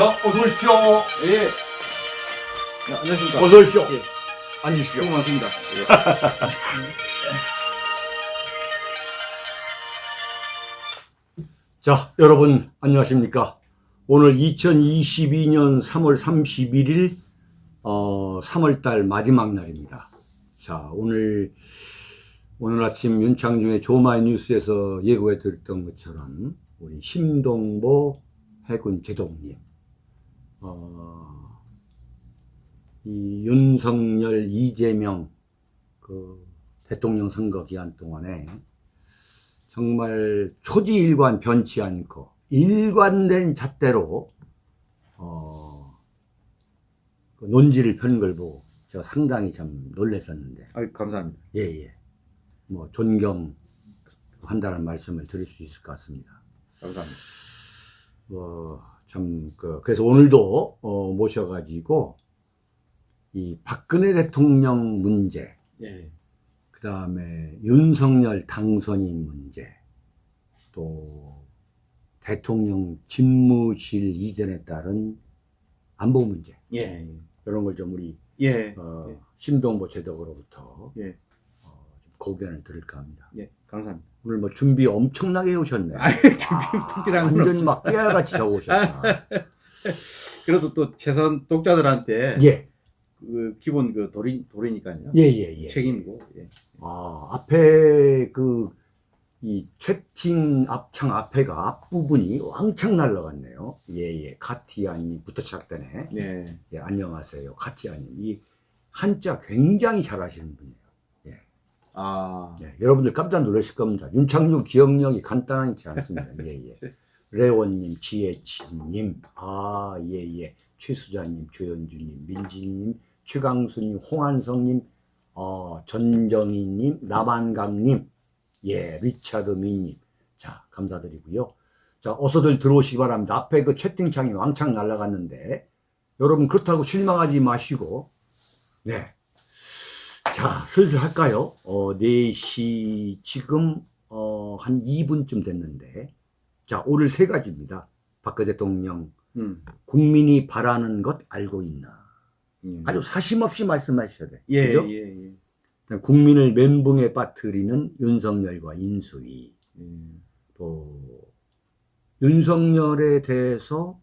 자, 어서 오십시오. 예. 야, 안녕하십니까. 어서 오십시오. 예. 앉으십시오. 수고 많습니다. 예. 자, 여러분, 안녕하십니까. 오늘 2022년 3월 31일, 어, 3월달 마지막 날입니다. 자, 오늘, 오늘 아침 윤창중의 조마이 뉴스에서 예고해 드렸던 것처럼, 우리 심동보 해군 제독님, 어, 이 윤석열, 이재명, 그, 대통령 선거 기간 동안에 정말 초지일관 변치 않고 일관된 잣대로 어, 그 논지를 펴는 걸 보고 제가 상당히 참 놀랐었는데 아유, 감사합니다. 예 예 뭐 존경한다는 말씀을 드릴 수 있을 것 같습니다. 감사합니다. 뭐 참 그, 그래서 오늘도 어, 모셔가지고 이 박근혜 대통령 문제 예. 그 다음에 윤석열 당선인 문제, 또 대통령 집무실 이전에 따른 안보 문제, 예. 이런 걸 좀 우리, 예. 어, 예. 심동보 제독으로부터 예. 어, 좀 고견을 들을까 합니다. 예. 감사합니다. 오늘 뭐 준비 엄청나게 해오셨네. 건 완전. 막 깨알같이 적으셨다. 그래도 또 최선 독자들한테 예, 그 기본 그 도리, 도리니까요. 예, 예, 예. 책임이고. 예. 아, 앞에 그, 이 채팅 앞창 앞에가 앞부분이 왕창 날라갔네요. 예, 예. 카티아님부터 시작되네. 예. 예, 안녕하세요. 카티아님. 이 한자 굉장히 잘하시는 분이에요. 아. 예, 여러분들 깜짝 놀라실 겁니다. 윤창중 기억력이 간단하지 않습니다. 예, 예. 레원님, 지혜치님, 아, 예, 예. 최수자님, 조현주님, 민지님, 최강수님, 홍한성님, 어, 전정희님, 남한강님, 예, 리차드 미님. 자, 감사드리고요. 자, 어서들 들어오시기 바랍니다. 앞에 그 채팅창이 왕창 날아갔는데, 여러분 그렇다고 실망하지 마시고, 네. 자, 슬슬 할까요? 어, 4시, 지금, 어, 한 2분쯤 됐는데, 자, 오늘 세 가지입니다. 박근혜 대통령, 음. 국민이 바라는 것 알고 있나? 예. 아주 사심없이 말씀하셔야 돼. 예, 그죠? 예, 예. 국민을 멘붕에 빠뜨리는 윤석열과 인수위, 예. 또, 윤석열에 대해서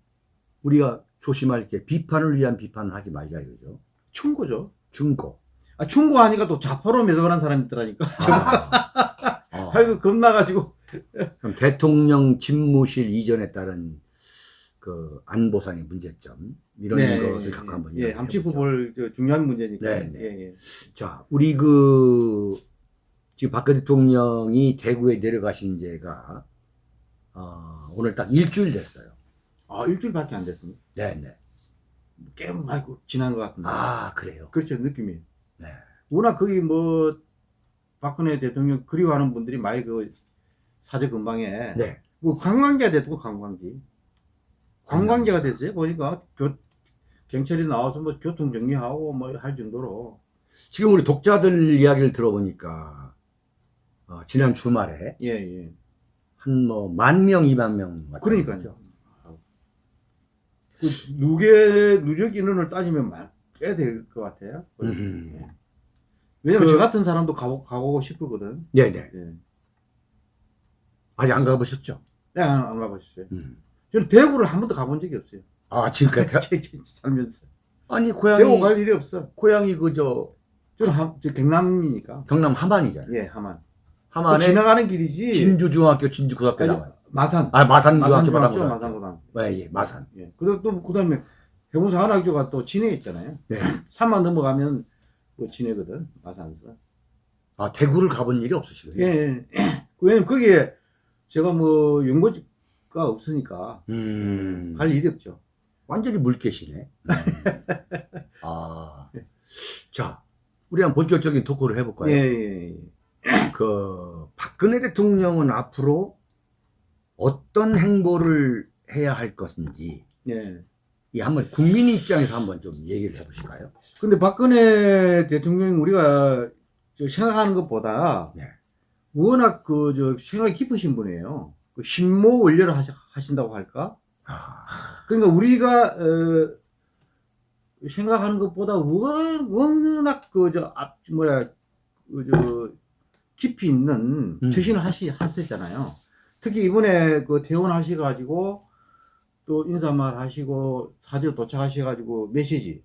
우리가 조심할 게 비판을 위한 비판을 하지 말자, 이거죠. 충고죠. 중고. 아, 충고하니까 또 좌파로 매도하는 사람이 있더라니까. 아, 어. 아이고, 겁나가지고. 그럼 대통령 집무실 이전에 따른 그 안보상의 문제점 이런 것을 갖고 한번 예, 이야기해 함치고 보죠. 볼 저, 중요한 문제니까. 네, 네. 예, 예. 자, 우리 그 지금 박근혜 대통령이 대구에 내려가신 지가 어, 오늘 딱 일주일 됐어요. 아, 일주일밖에 안 됐습니다. 네, 네. 꽤 많이 지난 것 같은데. 아, 그래요. 그렇죠, 느낌이. 네. 워낙 거기 뭐, 박근혜 대통령 그리워하는 분들이 많이 그 사저 근방에. 네. 뭐 관광지가 됐고, 관광지. 관광지가 됐어요. 보니까 교, 경찰이 나와서 뭐 교통 정리하고 뭐 할 정도로. 지금 우리 독자들 이야기를 들어보니까 어, 지난 주말에 예, 예. 한 뭐 만 명, 이만 명 그러니까요. 그 누계, 누적 인원을 따지면 꽤 될 것 같아요. 음. 왜냐면 그- 저 같은 사람도 가보, 가보고 싶거든. 네, 네. 예. 아직 안 가보셨죠? 네, 안, 안 가보셨어요. 음. 저는 대구를 한 번도 가본 적이 없어요. 아, 지금까지 살면서. 아니 고향이 대구 갈 일이 없어. 고향이 그 저 저는 함, 저 경남이니까. 경남 함안이잖아요. 예, 하만. 함안에 지나가는 길이지. 진주중학교, 진주고등학교 아니, 나와요. 마산. 아 마산 마산 중학교, 중학교, 마산 마산 고등학교. 고등학교. 예, 예, 마산. 예. 그리고 또, 그 다음에 해군사관학교가 또 진해에 있잖아요. 네. 산만 넘어가면 또 진해거든. 마산에서. 아 대구를 가본 일이 없으시군요. 예, 예. 왜냐면 거기에 제가 뭐 연고지가 없으니까 음, 갈 일이 없죠. 완전히 물개시네. 음. 아, 자, 우리 한번 본격적인 토크를 해볼까요? 예, 예, 예. 그 박근혜 대통령은 앞으로 어떤 행보를 해야 할 것인지 예. 이 한번 국민 입장에서 한번 좀 얘기를 해보실까요? 근데 박근혜 대통령이 우리가 저 생각하는 것보다 네. 워낙 그 저 생각이 깊으신 분이에요. 그 신모 원료를 하신다고 할까? 아, 그러니까 우리가 어, 생각하는 것보다 워- 워낙 그저 앞 뭐야 그저 깊이 있는 음. 처신을 하시 하셨잖아요. 특히 이번에 그 퇴원하셔 가지고 또 인사말 하시고 사저 도착하셔가지고 메시지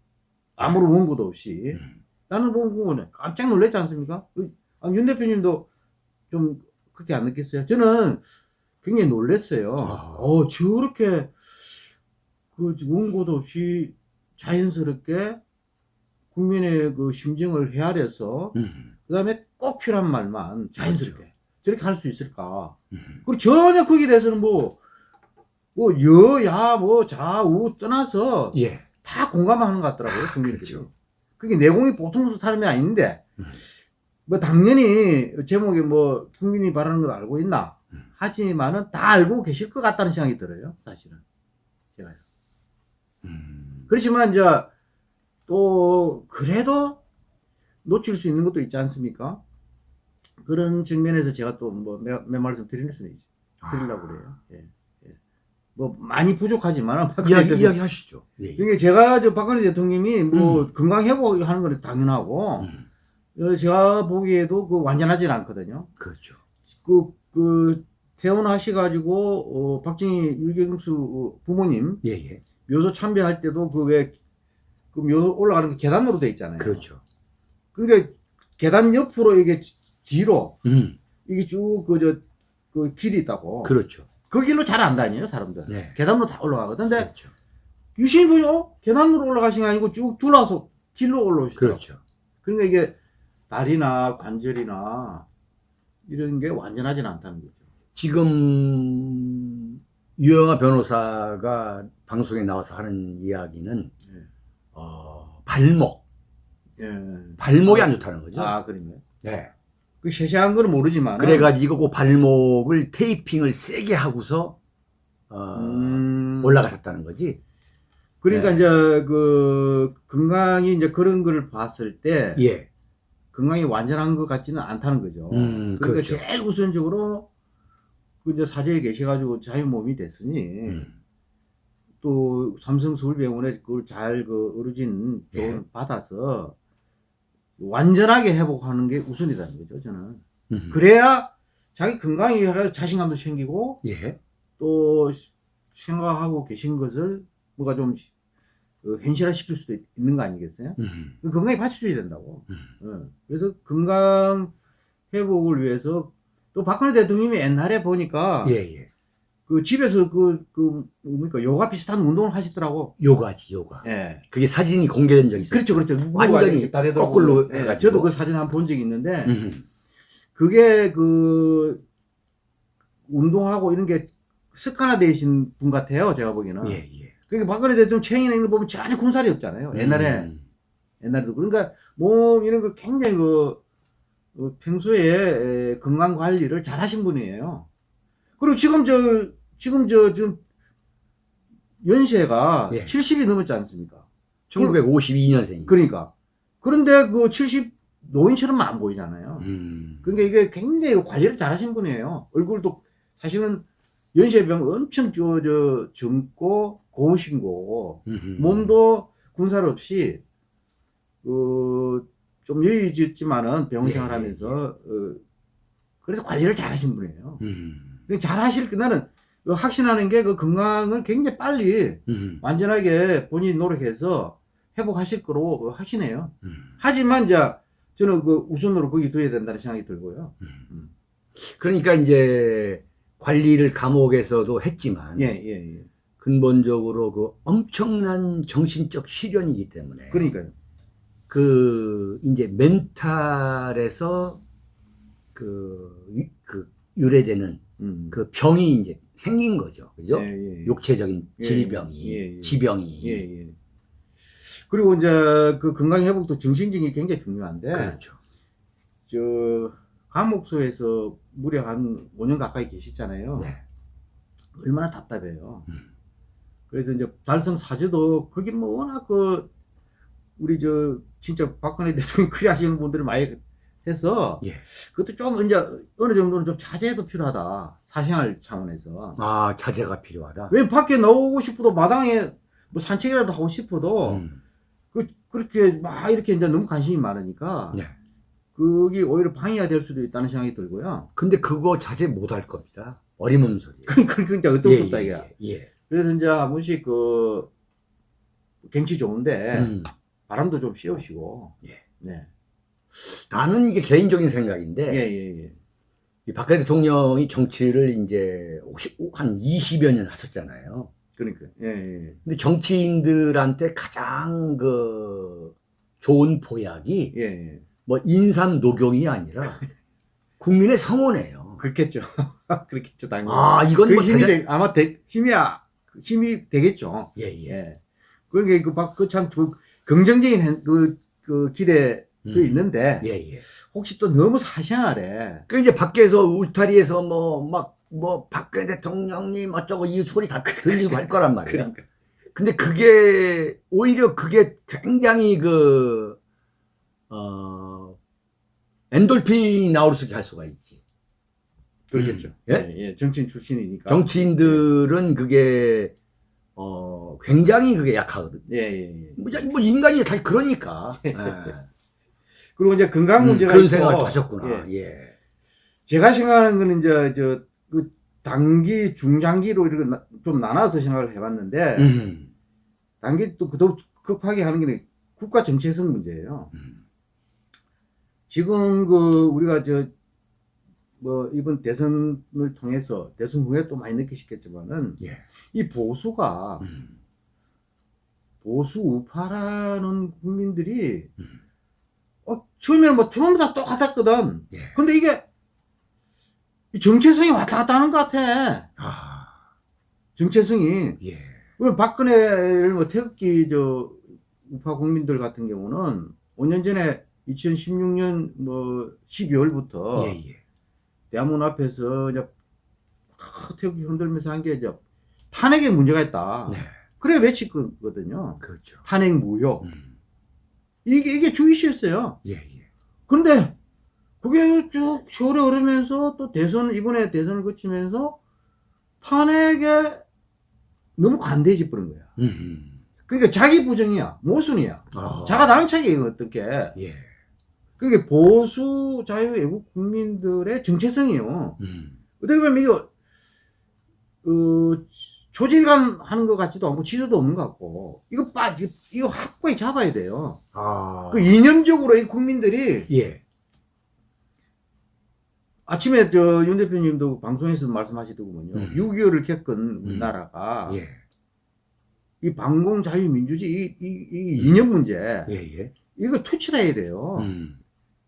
아무런 원고도 없이 음. 나는 본거는 깜짝 놀랐지 않습니까? 그, 아, 윤 대표님도 좀 그렇게 안 느꼈어요? 저는 굉장히 놀랐어요. 아. 어, 저렇게 그 원고도 없이 자연스럽게 국민의 그 심정을 헤아려서 음. 그 다음에 꼭 필요한 말만 자연스럽게 저렇게 할 수 있을까? 음. 그리고 전혀 거기에 대해서는 뭐, 뭐, 여야, 뭐, 좌우 떠나서 예. 다 공감하는 것 같더라고요, 국민들이. 그렇죠. 그게 내공이 보통 사람이 아닌데, 음. 뭐, 당연히 제목이 뭐, 국민이 바라는 걸 알고 있나? 음. 하지만은 다 알고 계실 것 같다는 생각이 들어요, 사실은. 제가요. 음. 그렇지만, 이제, 또, 그래도 놓칠 수 있는 것도 있지 않습니까? 그런 측면에서 제가 또 뭐, 몇, 몇 말씀 드리는 수는 있죠. 드리려고 그래요. 예. 예. 뭐, 많이 부족하지만, 이야기, 이야기 하시죠. 예. 예. 그러니까 제가 저 박근혜 대통령이 뭐 건강 회복하는 건 당연하고 음. 어, 제가 보기에도 그 완전하진 않거든요. 그렇죠. 그, 그 퇴원하셔가지고 어, 박정희 유경수 어, 부모님 예, 예. 묘소 참배할 때도 그 왜 그 묘소 올라가는 게 계단으로 돼 있잖아요. 그렇죠. 그러니까 계단 옆으로 이게 뒤로 음. 이게 쭉 그 저그 길이 있다고. 그렇죠. 그 길로 잘 안 다녀요 사람들. 네. 계단으로 다 올라가거든. 근데 그렇죠. 유시민 분이 어? 계단으로 올라가신 게 아니고 쭉 둘러서 길로 올라오시더라고요. 그렇죠. 그러니까 이게 다리나 관절이나 이런 게 완전하진 않다는 거죠. 지금 유영아 변호사가 방송에 나와서 하는 이야기는 예. 어, 발목, 예. 발목이 안 좋다는 거죠. 아, 그런가요? 네. 그 세세한 거는 모르지만. 그래가지고 그 발목을 테이핑을 세게 하고서 어, 음, 올라가셨다는 거지. 그러니까 네. 이제 그 건강이 이제 그런 거를 봤을 때 예. 건강이 완전한 것 같지는 않다는 거죠. 음, 그러니까 그렇죠. 제일 우선적으로 그 이제 사저에 계셔가지고 자유 몸이 됐으니 음. 또 삼성 서울병원에 그걸 잘그 어루진 예. 받아서 완전하게 회복하는 게 우선이라는 거죠, 저는. 음. 그래야 자기 건강이 자신감도 생기고 예. 또 생각하고 계신 것을 뭐가 좀 어, 현실화 시킬 수도 있- 있는 거 아니겠어요? 음. 그 건강이 받쳐줘야 된다고. 음. 어, 그래서 건강 회복을 위해서 또 박근혜 대통령이 옛날에 보니까 예, 예. 그 집에서 그, 그, 뭡니까, 요가 비슷한 운동을 하시더라고. 요가지, 요가. 예. 그게 사진이 공개된 적이 있어요. 그렇죠, 그렇죠. 완전히 거꾸로 예. 저도 그 사진 한번본 적이 있는데, 음. 그게 그, 운동하고 이런 게 습관화되신 분 같아요, 제가 보기에는. 예, 예. 그러니까 박근혜 대통령 체형이나 이런 거 보면 전혀 군살이 없잖아요. 옛날에, 음. 옛날에도. 그러니까 몸 이런 걸 굉장히 그, 그 평소에 에, 건강 관리를 잘 하신 분이에요. 그리고 지금 저, 지금 저, 지금 연세가 예. 70이 넘었지 않습니까? 1952년생이고. 그러니까. 그런데 그 70 노인처럼만 안 보이잖아요. 음. 그러니까 이게 굉장히 관리를 잘 하신 분이에요. 얼굴도 사실은 연세병 엄청 저, 저, 젊고 고우신 거고, 음. 몸도 군살 없이, 그, 좀 여유있지만은 병원 예, 생활하면서, 어, 그래서 관리를 잘 하신 분이에요. 음. 그잘 하실, 그 나는 그 확신하는 게 그 건강을 굉장히 빨리 음. 완전하게 본인이 노력해서 회복하실 거로 확신해요. 음. 하지만 이제 저는 그 우선으로 거기 둬야 된다는 생각이 들고요. 그러니까 이제 관리를 감옥에서도 했지만 예, 예, 예. 근본적으로 그 엄청난 정신적 시련이기 때문에 그러니까요. 그 이제 멘탈에서 그, 유- 그 유래되는 음. 그 병이 이제 생긴 거죠. 그죠? 예, 예, 예. 육체적인 예, 질병이, 예, 예. 지병이. 예, 예. 그리고 이제 그 건강 회복도 정신적이 굉장히 중요한데, 그렇죠. 저 감옥소에서 무려 한 5년 가까이 계시잖아요. 네. 얼마나 답답해요. 음. 그래서 이제 달성 사주도 거기 뭐 워낙 그 우리 저 진짜 박근혜 대통령 그리 하시는 분들이 많이 해서 예. 그것도 좀 이제 어느 정도는 좀 자제도 필요하다. 사생활 차원에서. 아, 자제가 필요하다. 왜 밖에 나오고 싶어도 마당에 뭐 산책이라도 하고 싶어도 음. 그, 그렇게 막 이렇게 이제 너무 관심이 많으니까 네. 그게 오히려 방해가 될 수도 있다는 생각이 들고요. 근데 그거 자제 못할 겁니다. 어림없는 소리예요. 그러니까 어떤 수 없다 예, 이게. 예, 예. 그래서 이제 한 번씩 그 경치 좋은데 음. 바람도 좀 씌우시고. 예. 네. 나는 이게 개인적인 생각인데 예, 예, 예. 이 박근혜 대통령이 정치를 이제 혹시 한 20여 년 하셨잖아요. 그러니까. 예, 예. 근데 정치인들한테 가장 그 좋은 보약이 예, 예. 뭐 인삼 녹용이 아니라 국민의 성원이에요. 그렇겠죠. 그렇겠죠, 당연히. 아, 이건 그뭐 힘이 대단... 되, 아마 되, 힘이 아- 힘이 되겠죠. 예, 예. 예. 그러니까 그박그참 그 긍정적인 그, 그 기대 도 음. 있는데 예, 예. 혹시 또 너무 사생활에 그 이제 밖에서 울타리에서 뭐 막 뭐 박근혜 대통령님 어쩌고 이 소리 다 들리고 할 거란 말이에요. 그러니까 근데 그게 오히려 그게 굉장히 그 어, 엔돌핀이 나올 수 있게 할 수가 있지. 그렇겠죠. 음. 예? 예, 예, 정치인 출신이니까. 정치인들은 그게 어 굉장히 그게 약하거든. 예, 예, 예. 뭐, 야, 뭐 인간이 다 그러니까. 예. 그리고 이제 건강 음, 문제가 그런 있고, 생각을 하셨구나. 예. 예. 제가 생각하는 거는 이제 저그 단기, 중장기로 이렇게 나- 좀 나눠서 생각을 해봤는데 음. 단기 또더 급하게 하는 게 국가 정체성 문제예요. 음. 지금 그 우리가 저 뭐 이번 대선을 통해서 대선 후에 또 많이 느끼셨겠지만은 예. 이 보수가 음. 보수 우파라는 국민들이 음. 어 처음에는 뭐 전부 다 똑같았거든. 예. 근데 이게 이 정체성이 왔다 갔다 하는 것 같아. 아. 정체성이. 예. 그럼 박근혜를 뭐 태극기 저 우파 국민들 같은 경우는 5년 전에 2016년 뭐 12월부터 예, 예. 대한문 앞에서 이제 막 태극기 흔들면서 한 게 이제 탄핵에 문제가 있다. 네. 그래 외치거든요. 그렇죠. 탄핵 무효. 음. 이게 이게 주 이슈였어요. 예, 예. 그런데 그게 쭉 세월이 흐르면서 또 대선 이번에 대선을 거치면서 탄핵에 너무 관대해져 버린 거야. 음. 그러니까 자기 부정이야, 모순이야. 아. 자가 당착이 어떻게? 예. 그게 보수 자유 애국 국민들의 정체성이에요. 음. 어떻게 보면 이거 어, 조질감 하는 것 같지도 않고 지도도 없는 것 같고 이거 빠 이거- 이거 확고히 잡아야 돼요. 아. 그 이념적으로 이 국민들이 예. 아침에 저 윤 대표님도 방송에서 말씀하시더군요. 음. 6.25를 겪은 우리나라가 예. 이 방공 자유민주주의 이, 이, 이 이념 문제 예, 예. 이거 투치해야 돼요. 음.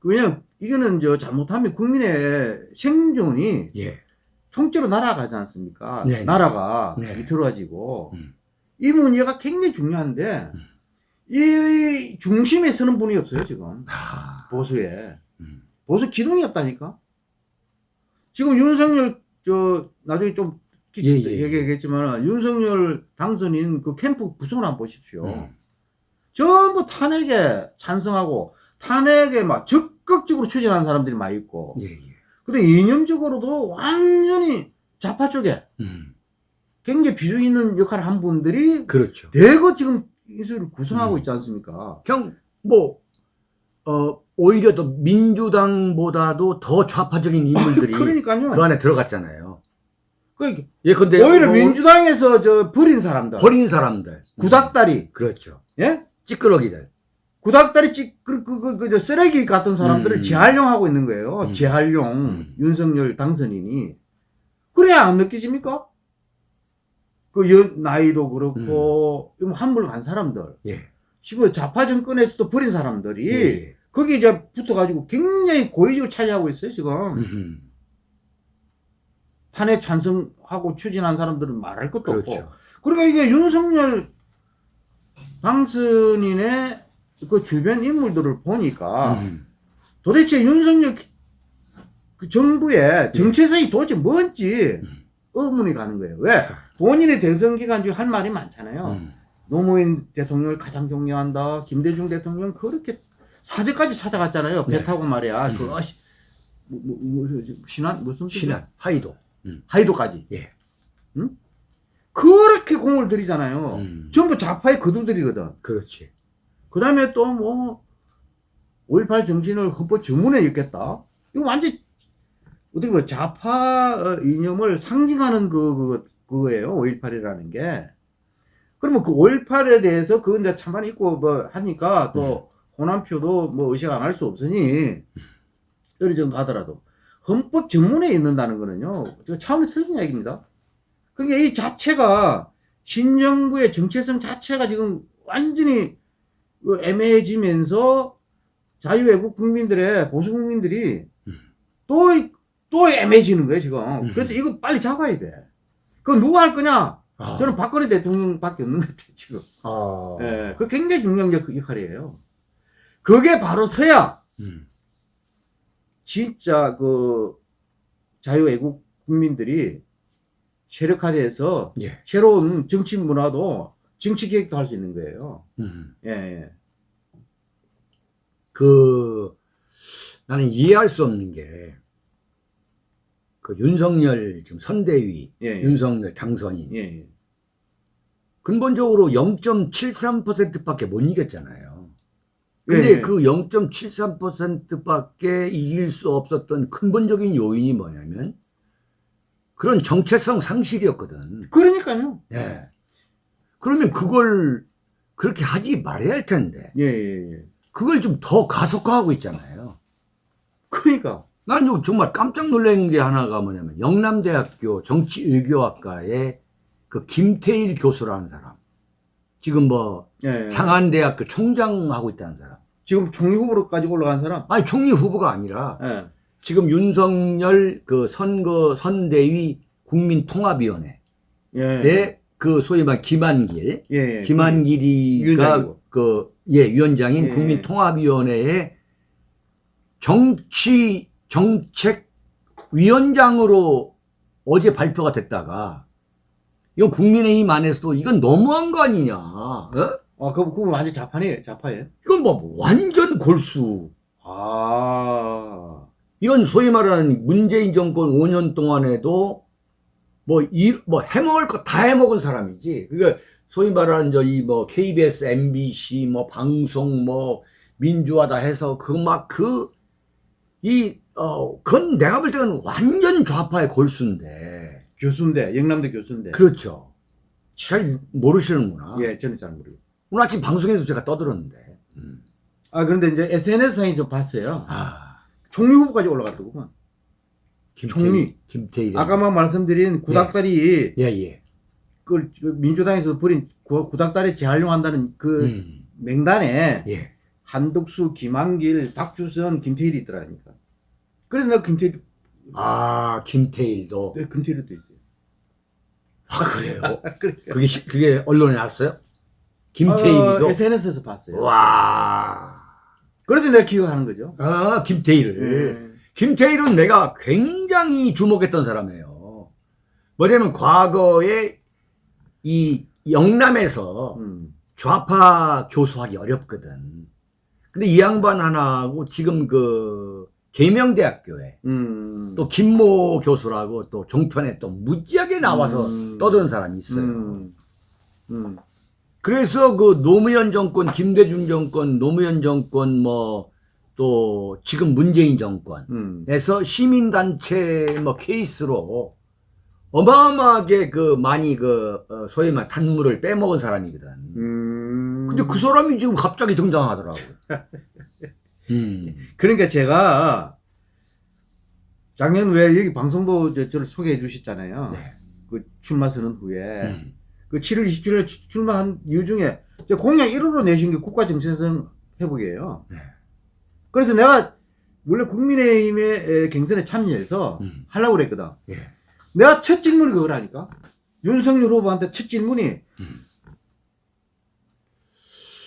왜냐면 이거는 저 잘못하면 국민의 생존이 예. 통째로 날아가지 않습니까? 네, 네. 나라가 네. 비틀어지고 음. 이 문제가 굉장히 중요한데 음. 이 중심에 서는 분이 없어요 지금 아. 보수에 음. 보수 기둥이 없다니까. 지금 윤석열 저 나중에 좀 예, 예, 예. 얘기하겠지만 윤석열 당선인 그 캠프 구성을 한번 보십시오. 음. 전부 탄핵에 찬성하고 탄핵에 막 적극적으로 추진하는 사람들이 많이 있고 예, 예. 근데 이념적으로도 완전히 좌파 쪽에 음. 굉장히 비중 있는 역할을 한 분들이 그렇죠. 대거 지금 인수를 구성하고 음. 있지 않습니까? 그냥 뭐 어, 오히려 더 민주당보다도 더 좌파적인 인물들이 그러니까요. 그 안에 들어갔잖아요. 그 예, 근데 오히려 뭐 민주당에서 저 버린 사람들, 버린 사람들, 구닥다리, 음, 그렇죠. 예? 찌끄러기들. 구닥다리 찌, 그, 그, 그, 그, 저 쓰레기 같은 사람들을 음. 재활용하고 있는 거예요. 음. 재활용, 음. 윤석열 당선인이. 그래야 안 느껴집니까? 그 연, 나이도 그렇고, 음. 한물 간 사람들. 예. 지금 좌파 정권에서도 버린 사람들이, 예. 거기 이제 붙어가지고 굉장히 고위직을 차지하고 있어요, 지금. 음흠. 탄핵 찬성하고 추진한 사람들은 말할 것도 없고. 그렇죠. 그러니까 이게 윤석열 당선인의 그 주변 인물들을 보니까 음. 도대체 윤석열 그 정부의 정체성이 도대체 뭔지 음. 의문이 가는 거예요. 왜? 본인의 대선 기간 중에 할 말이 많잖아요. 음. 노무현 대통령을 가장 존경한다. 김대중 대통령 그렇게 사저까지 찾아갔잖아요. 배 네. 타고 말이야. 음. 그 어시 뭐, 뭐, 뭐, 신안 무슨? 신안, 하이도. 하이도까지. 예. 응? 그렇게 공을 들이잖아요. 음. 전부 좌파의 거두들이거든. 그렇지. 그 다음에 또 뭐, 5.18 정신을 헌법 전문에 읽겠다? 이거 완전, 어떻게 보면 좌파 어, 이념을 상징하는 그, 그, 그 거예요. 5.18이라는 게. 그러면 그 5.18에 대해서 그건 이제 찬반 있고 뭐 하니까 또 호남표도 뭐 의식 안 할 수 없으니 어느 정도 하더라도 헌법 전문에 있는다는 거는요. 저 차원이 틀린 얘기입니다. 그러니까 이 자체가 신정부의 정체성 자체가 지금 완전히 그 애매해지면서 자유애국 국민들의 보수 국민들이 또, 또 애매해지는 거예요, 지금. 그래서 이거 빨리 잡아야 돼. 그거 누가 할 거냐? 아. 저는 박근혜 대통령밖에 없는 것 같아요, 지금. 아. 예, 그 굉장히 중요한 역- 역할이에요. 그게 바로 서야 음. 진짜 그 자유애국 국민들이 세력화돼서 예. 새로운 정치 문화도 정치 개혁도 할 수 있는 거예요. 음. 예, 예. 그 나는 이해할 수 없는 게 그 윤석열 지금 선대위 예, 예. 윤석열 당선인 예, 예. 근본적으로 0.73%밖에 못 이겼잖아요. 근데 예, 예. 그 0.73%밖에 이길 수 없었던 근본적인 요인이 뭐냐면 그런 정체성 상실이었거든. 그러니까요. 예. 그러면 그걸 그렇게 하지 말아야 할 텐데 예, 예, 예. 그걸 좀 더 가속화하고 있잖아요. 그러니까. 좀 정말 깜짝 놀란 게 하나가 뭐냐면 영남대학교 정치외교학과의 그 김태일 교수라는 사람 지금 뭐 예, 예. 장안대학교 총장하고 있다는 사람 지금 총리 후보로까지 올라간 사람. 아니 총리 후보가 아니라 예. 지금 윤석열 그 선거 선대위 국민통합위원회의 예. 그 소위 말 김한길 예, 예. 김한길이가 위원장이고. 그예 위원장인 예. 국민통합위원회의 정치 정책 위원장으로 어제 발표가 됐다가 이건 국민의힘 안에서도 이건 너무한 거 아니냐? 어? 아, 그거, 그거 완전 자판이에요, 자파예요. 이건 뭐 완전 골수. 아. 이건 소위 말하는 문재인 정권 5년 동안에도 뭐, 이, 뭐 해먹을 거 다 해먹은 사람이지. 그러니까 소위 말하는 저희 뭐 KBS, MBC 뭐 방송 뭐 민주화다 해서 그 막 그, 이, 어, 그건 내가 볼 때는 완전 좌파의 골수인데. 교수인데, 영남대 교수인데. 그렇죠. 잘 모르시는구나. 예, 저는 잘 모르겠어요. 오늘 아침 방송에서 제가 떠들었는데. 음. 아, 그런데 이제 SNS상에 좀 봤어요. 아, 총리 후보까지 올라갔더구만. 김태일. 총리. 김태일. 아까만 말씀드린 구닥다리, 예, 예. 그, 그 민주당에서 구, 구닥다리 재활용한다는 그 음, 명단에 예. 한덕수, 김한길, 박주선, 김태일이 있더라니까. 그래서 내가 김태일, 아, 김태일도. 네, 김태일도 있어요. 아, 그래요? 그게, 시- 그게 언론에 났어요? 김태일이도? 어, SNS에서 봤어요. 와. 그래서 내가 기억하는 거죠. 아, 김태일을. 예. 김태일은 내가 굉장히 주목했던 사람이에요. 뭐냐면 과거에 이 영남에서 음. 좌파 교수하기 어렵거든. 근데 이 양반 하나하고 지금 그 계명대학교에 음. 또 김모 교수라고 또 종편에 또 무지하게 나와서 음. 떠드는 사람이 있어요. 음. 음. 그래서 그 노무현 정권, 김대중 정권, 노무현 정권 뭐 또 지금 문재인 정권에서 음. 시민단체 뭐 케이스로 어마어마하게 그 많이 그 어, 소위 말 단물을 빼먹은 사람이거든. 음. 근데 그 사람이 지금 갑자기 등장하더라고. 음. 그러니까 제가 작년 왜 여기 방송도 저- 저를 소개해 주셨잖아요. 네. 그 출마 선언 후에 음. 그 7월 27일 출마한 이유 중에 저 공약 1호로 내신 게 국가 정체성 회복이에요. 네. 그래서 내가 원래 국민의힘의 에, 경선에 참여해서 음. 하려고 그랬거든. 예. 내가 첫 질문이 그거라니까. 윤석열 후보한테 첫 질문이 음.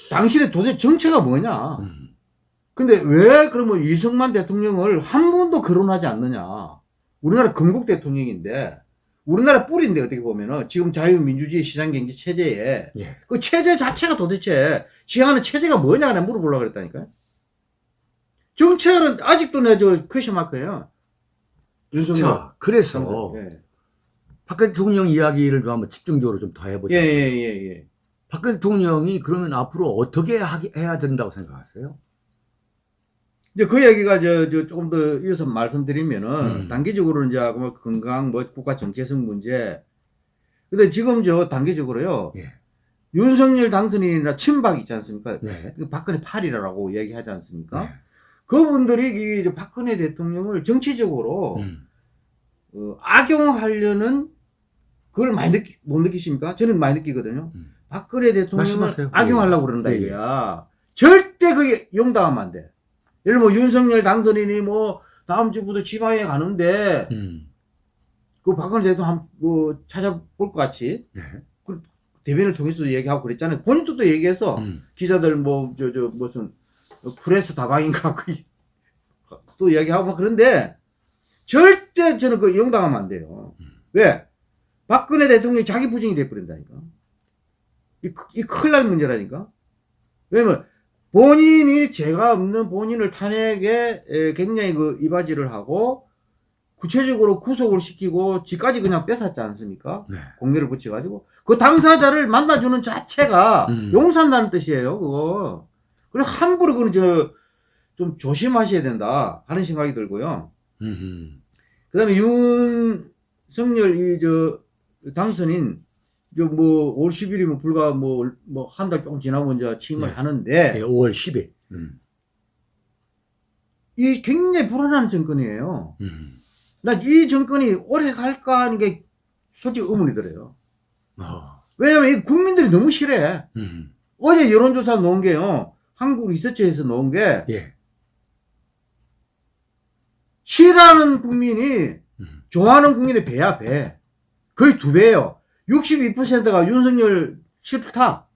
당신의 도대체 정체가 뭐냐? 음. 근데 왜 그러면 이승만 대통령을 한 번도 거론하지 않느냐? 우리나라 건국 대통령인데 우리나라 뿌리인데 어떻게 보면은 지금 자유민주주의 시장경제 체제에 예. 그 체제 자체가 도대체 지향하는 체제가 뭐냐 내가 물어보려고 그랬다니까요. 정책은 아직도 내저 question mark예요. 윤석열. 자, 그래서 예. 박 대통령 이야기를 좀 한번 집중적으로 좀 더 해보자. 예, 예, 예, 예. 박 대통령이 그러면 앞으로 어떻게 하기, 해야 된다고 생각하세요? 이제 그 얘기가 저, 저 조금 더 이어서 말씀드리면은 음. 단기적으로 이제 뭐 건강 뭐 국가 정체성 문제. 근데 지금 저 단기적으로요. 예. 윤석열 당선인이나 친박 있지 않습니까? 네. 그 박근혜 팔이라고 얘기하지 않습니까? 네. 그분들이 이 이제 박근혜 대통령을 정치적으로 음. 어, 악용하려는 그걸 많이 느끼, 못 느끼십니까? 저는 많이 느끼거든요. 음. 박근혜 대통령을 말씀하세요. 악용하려고 그런다 예, 예. 이거야. 절대 그게 용당하면 안 돼. 예를 뭐 윤석열 당선인이 뭐 다음 주부터 지방에 가는데 음. 그 박근혜 대통령 한, 뭐 찾아볼 것 같이 네. 대변을 통해서도 얘기하고 그랬잖아요. 본인도 또 얘기해서 음. 기자들 뭐 저 저 무슨 프레스 다방인가 그또 이야기하고 막 그런데 절대 저는 그 용당하면 안 돼요. 왜? 박근혜 대통령이 자기 부정이 돼버린다니까. 이, 크- 이 큰일 날 문제라니까. 왜냐면 본인이 죄가 없는 본인을 탄핵에 에, 굉장히 그 이바지를 하고 구체적으로 구속을 시키고 지까지 그냥 뺏었지 않습니까? 네. 공개를 붙여가지고 그 당사자를 만나주는 자체가 음. 용서한다는 뜻이에요 그거 그래 함부로 그건 저좀 조심하셔야 된다 하는 생각이 들고요 음. 그 다음에 윤석열 이 저 당선인 저뭐 5월 10일이면 불과 뭐 뭐 한 달 조금 지나고 이제 취임을 네. 하는데 예, 5월 10일. 음. 이 굉장히 불안한 정권이에요 음. 나이 정권이 오래 갈까 하는 게 솔직히 의문이 들어요 어. 왜냐면 이 국민들이 너무 싫어해 음. 어제 여론조사 놓은 게요. 한국 리서치에서 놓은 게 예. 싫어하는 국민이 음. 좋아하는 국민의 배야 배. 거의 두 배예요. 62%가 윤석열 싫다.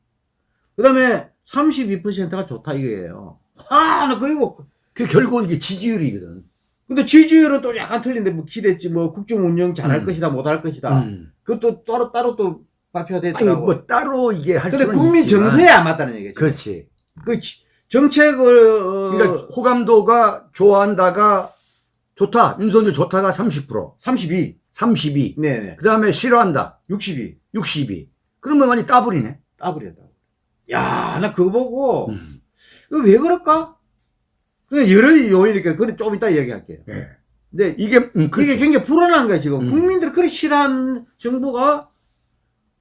그 다음에 32%가 좋다 이거예요. 아, 나 그거 뭐. 그 결국은 이게 지지율이거든. 근데 지지율은 또 약간 틀린데 뭐 기대치 뭐 국정 운영 잘할 음. 것이다 못할 것이다. 음. 그것도 따로 따로 또 발표가 됐더라고. 뭐 따로 이게 할 근데 수는 국민 있지만. 정세에 안 맞다는 얘기죠. 그렇지. 그 지- 정책을 어, 그러니까 호감도가 좋아한다가 좋다. 윤석열 좋다가 30%, 32. 32. 네네. 그 다음에 싫어한다. 62. 62. 그러면 많이 따블이네. 따버렸다. 야, 나 그거 보고, 음. 이거 왜 그럴까? 그 여러 요인이니까, 그래, 좀 이따 얘기할게요. 예. 근데 이게, 음. 이게 굉장히 불안한 거야, 지금. 음. 국민들이 그렇게 싫어하는 정부가,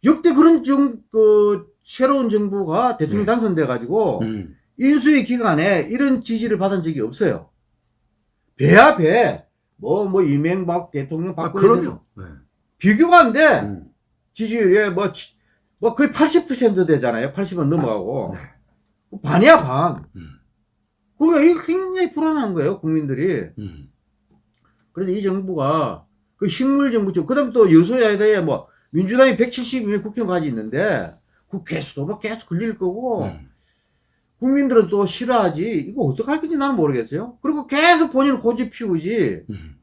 역대 그런 정, 그, 새로운 정부가 대통령 네. 당선돼 가지고, 음. 인수위 기간에 이런 지지를 받은 적이 없어요. 배야, 배. 뭐, 뭐, 이명박 대통령, 아, 박근혜 대통령. 그럼요. 네. 비교가 안 돼. 음. 지지율이 뭐, 지- 뭐 거의 80% 되잖아요. 80은 넘어가고. 네. 반이야, 반. 음. 그러니까 이게 굉장히 불안한 거예요, 국민들이. 음. 그래서 이 정부가 그 식물 정부죠. 그 다음에 또 여소야대에 뭐 민주당이 170명 국회의원까지 있는데 국회에서도 막 계속 걸릴 거고 음. 국민들은 또 싫어하지. 이거 어떡할 건지 나는 모르겠어요. 그리고 계속 본인은 고집 피우지. 음.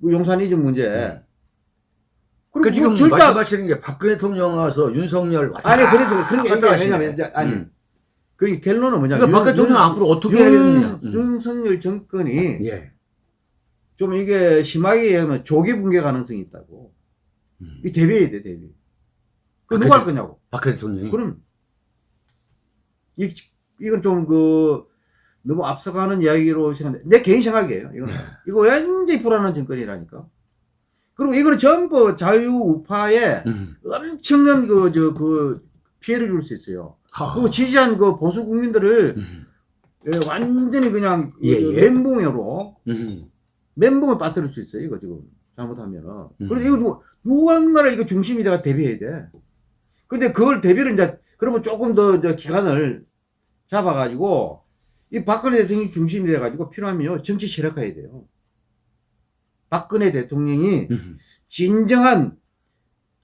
그 용산 이전 문제. 음. 그리고 그 지금 뭐 절대 안- 말씀하시는 게 박근혜 대통령 와서 윤석열 왔다 아니 그래서 그런 게 하시네. 왜냐면 이제 아니 음. 그 결론은 뭐냐? 그러니까 박 대통령 앞으로 어떻게 해야 되느냐. 음. 윤석열 정권이 예. 좀 이게 심하게 얘기하면 조기 붕괴 가능성이 있다고. 음. 이 대비해야 돼, 대비. 그 아, 누가 할. 거냐고. 박근혜 대통령이. 그럼 이 이건 좀 그 너무 앞서가는 이야기로 생각해. 내 개인 생각이에요. 이거는 네. 이거 완전히 불안한 정권이라니까. 그리고 이거는 전부 자유 우파에 음. 엄청난 그 저그 피해를 줄 수 있어요. 하. 그리고 지지한 그 보수 국민들을 음. 예, 완전히 그냥 예, 그 예. 멘붕으로 음. 멘붕을 빠뜨릴 수 있어요. 이거 지금 잘못하면은. 음. 그래서 이거 누, 누군가를 이거 중심이 내가 대비해야 돼. 근데 그걸 대비를 이제 그러면 조금 더 이제 기간을 잡아가지고 이 박근혜 대통령이 중심이 돼가지고 필요하면요 정치 세력화해야 돼요. 박근혜 대통령이 음. 진정한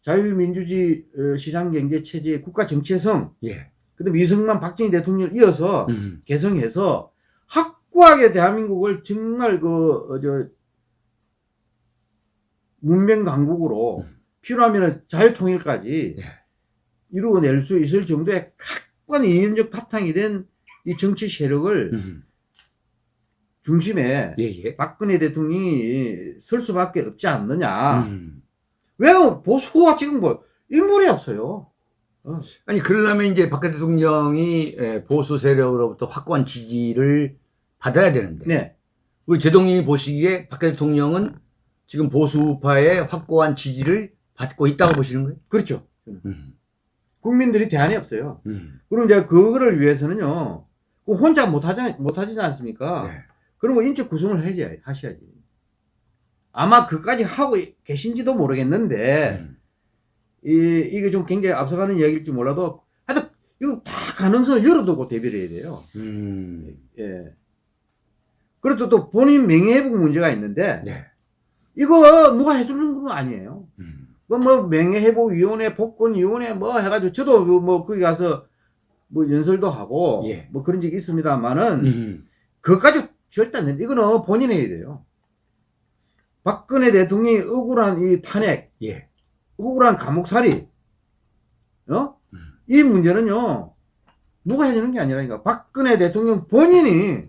자유민주주의 어, 시장경제 체제의 국가 정체성, 예. 그다음에 이승만, 박정희 대통령을 이어서 음. 개성해서 확고하게 대한민국을 정말 그, 어, 저, 문명 강국으로 음. 필요하면 자유통일까지 네. 이루어낼 수 있을 정도의 확고한 이념적 바탕이 된 이 정치 세력을 음. 중심에 예, 예. 박근혜 대통령이 설 수밖에 없지 않느냐. 음. 왜 보수가 지금 뭐 인물이 없어요. 어. 아니, 그러려면 이제 박근혜 대통령이 에, 보수 세력으로부터 확고한 지지를 받아야 되는데. 네. 우리 제동님이 보시기에 박근혜 대통령은 지금 보수파의 확고한 지지를 받고 있다고 보시는 거예요? 그렇죠. 음. 국민들이 대안이 없어요. 음. 그럼 이제 그거를 위해서는요. 그 혼자 못하지, 못하지 않습니까? 네. 그러면 인적 구성을 해야지, 하셔야지. 아마 그까지 하고 계신지도 모르겠는데, 음. 이, 이게 좀 굉장히 앞서가는 이야기일지 몰라도, 하여튼, 이거 다 가능성을 열어두고 대비를 해야 돼요. 음. 예. 그래도 또 본인 명예회복 문제가 있는데, 네. 이거 누가 해주는 건 아니에요. 음. 그뭐 명예회복위원회, 복권위원회 뭐 해가지고 저도 그뭐 거기 가서 뭐 연설도 하고 예. 뭐 그런 적이 있습니다만은 음. 그것까지 절대 안 됩니다. 이거는 해야 돼요. 박근혜 대통령이 억울한 이 탄핵, 예. 억울한 감옥살이, 어? 음. 이 문제는요, 누가 해주는 게 아니라니까. 박근혜 대통령 본인이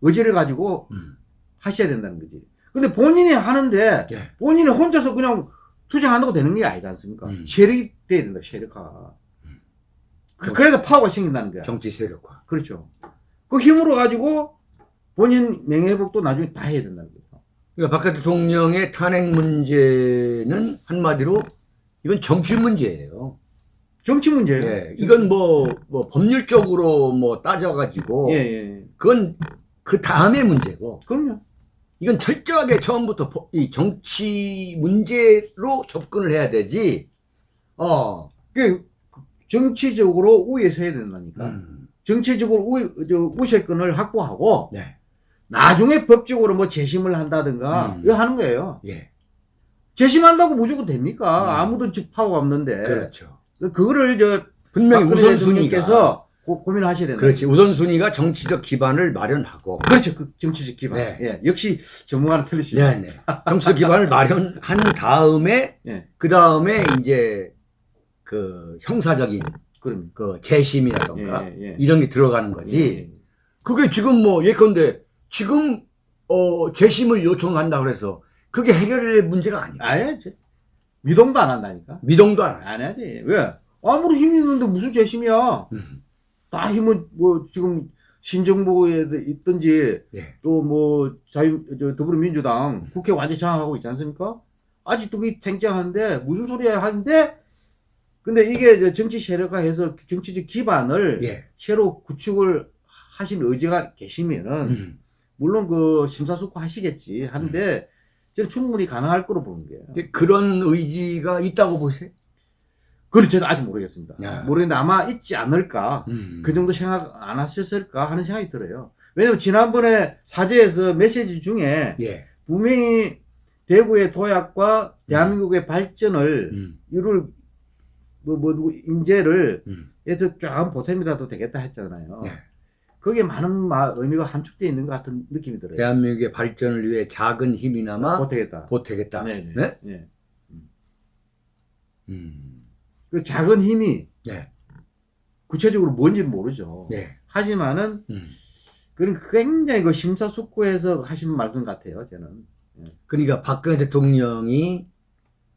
의지를 가지고 음. 하셔야 된다는 거지. 근데 본인이 하는데, 예. 본인이 혼자서 그냥 투쟁한다고 되는 게 아니지 않습니까? 음. 세력이 돼야 된다, 세력화. 음. 그- 그래서 파워가 생긴다는 거야. 정치 세력화. 그렇죠. 그 힘으로 가지고 본인 명예회복도 나중에 다 해야 된다는 거죠. 그러니까 박근혜 대통령의 탄핵 문제는 한마디로 이건 정치 문제예요. 정치 문제예요. 예. 이건 뭐, 뭐 법률적으로 뭐 따져가지고 예, 예. 그건 그 다음의 문제고 그럼요. 이건 철저하게 처음부터 법- 이 정치 문제로 접근을 해야 되지. 어. 그 정치적으로 우위에 서야 된다니까. 음. 정치적으로 우위, 저 우세권을 확보하고 네. 나중에 법적으로 뭐 재심을 한다든가 음. 이거 하는 거예요. 예. 재심한다고 무조건 됩니까? 음. 아무도 즉 파워가 없는데. 그렇죠. 그거를 저 분명히 대통령께서 고, 고민하셔야 된다. 그렇지. 우선순위가 정치적 기반을 마련하고 그렇죠. 그 정치적 기반. 네. 예. 역시 전문가는 틀리시네. 네, 네. 정치적 기반을 마련한 다음에 예. 그 다음에 이제 그 형사적인 그럼. 그 재심이라던가 예, 예. 이런 게 들어가는 거지. 예. 그게 지금 뭐 예컨대 지금 어 재심을 요청한다 그래서 그게 해결될 문제가 아니야. 안 해야지. 미동도 안 한다니까. 미동도 안 하지. 안. 왜? 아무리 힘이 있는데 무슨 재심이야. 음. 다 힘은 뭐 지금 신정부에 있든지 예. 또뭐 자유 저 더불어민주당 국회 완전 장악하고 있지 않습니까? 아직도 그게 탱탱한데 무슨 소리야 하는데 근데 이게 저 정치 세력화해서 정치적 기반을 예. 새로 구축을 하신 의지가 계시면은 음. 물론 그 심사숙고 하시겠지 하는데 저는 충분히 가능할 거로 보는. 근데 그런 의지가 있다고 보세요? 그건 저는 아직 모르겠습니다. 야. 모르겠는데 아마 있지 않을까. 음. 그 정도 생각 안 하셨을까 하는 생각이 들어요. 왜냐면 지난번에 사제에서 메시지 중에 예. 분명히 대구의 도약과 대한민국의 발전을 음. 이룰 뭐, 뭐, 인재를, 음. 얘도 쫙 보탬이라도 되겠다 했잖아요. 네. 거기에 많은 마- 의미가 함축되어 있는 것 같은 느낌이 들어요. 대한민국의 발전을 위해 작은 힘이나마 보태겠다. 보태겠다. 네, 네. 네? 네. 음. 그 작은 힘이 네. 구체적으로 뭔지는 모르죠. 네. 하지만은, 음. 그런 굉장히 그 심사숙고해서 하신 말씀 같아요, 저는. 그러니까 박근혜 대통령이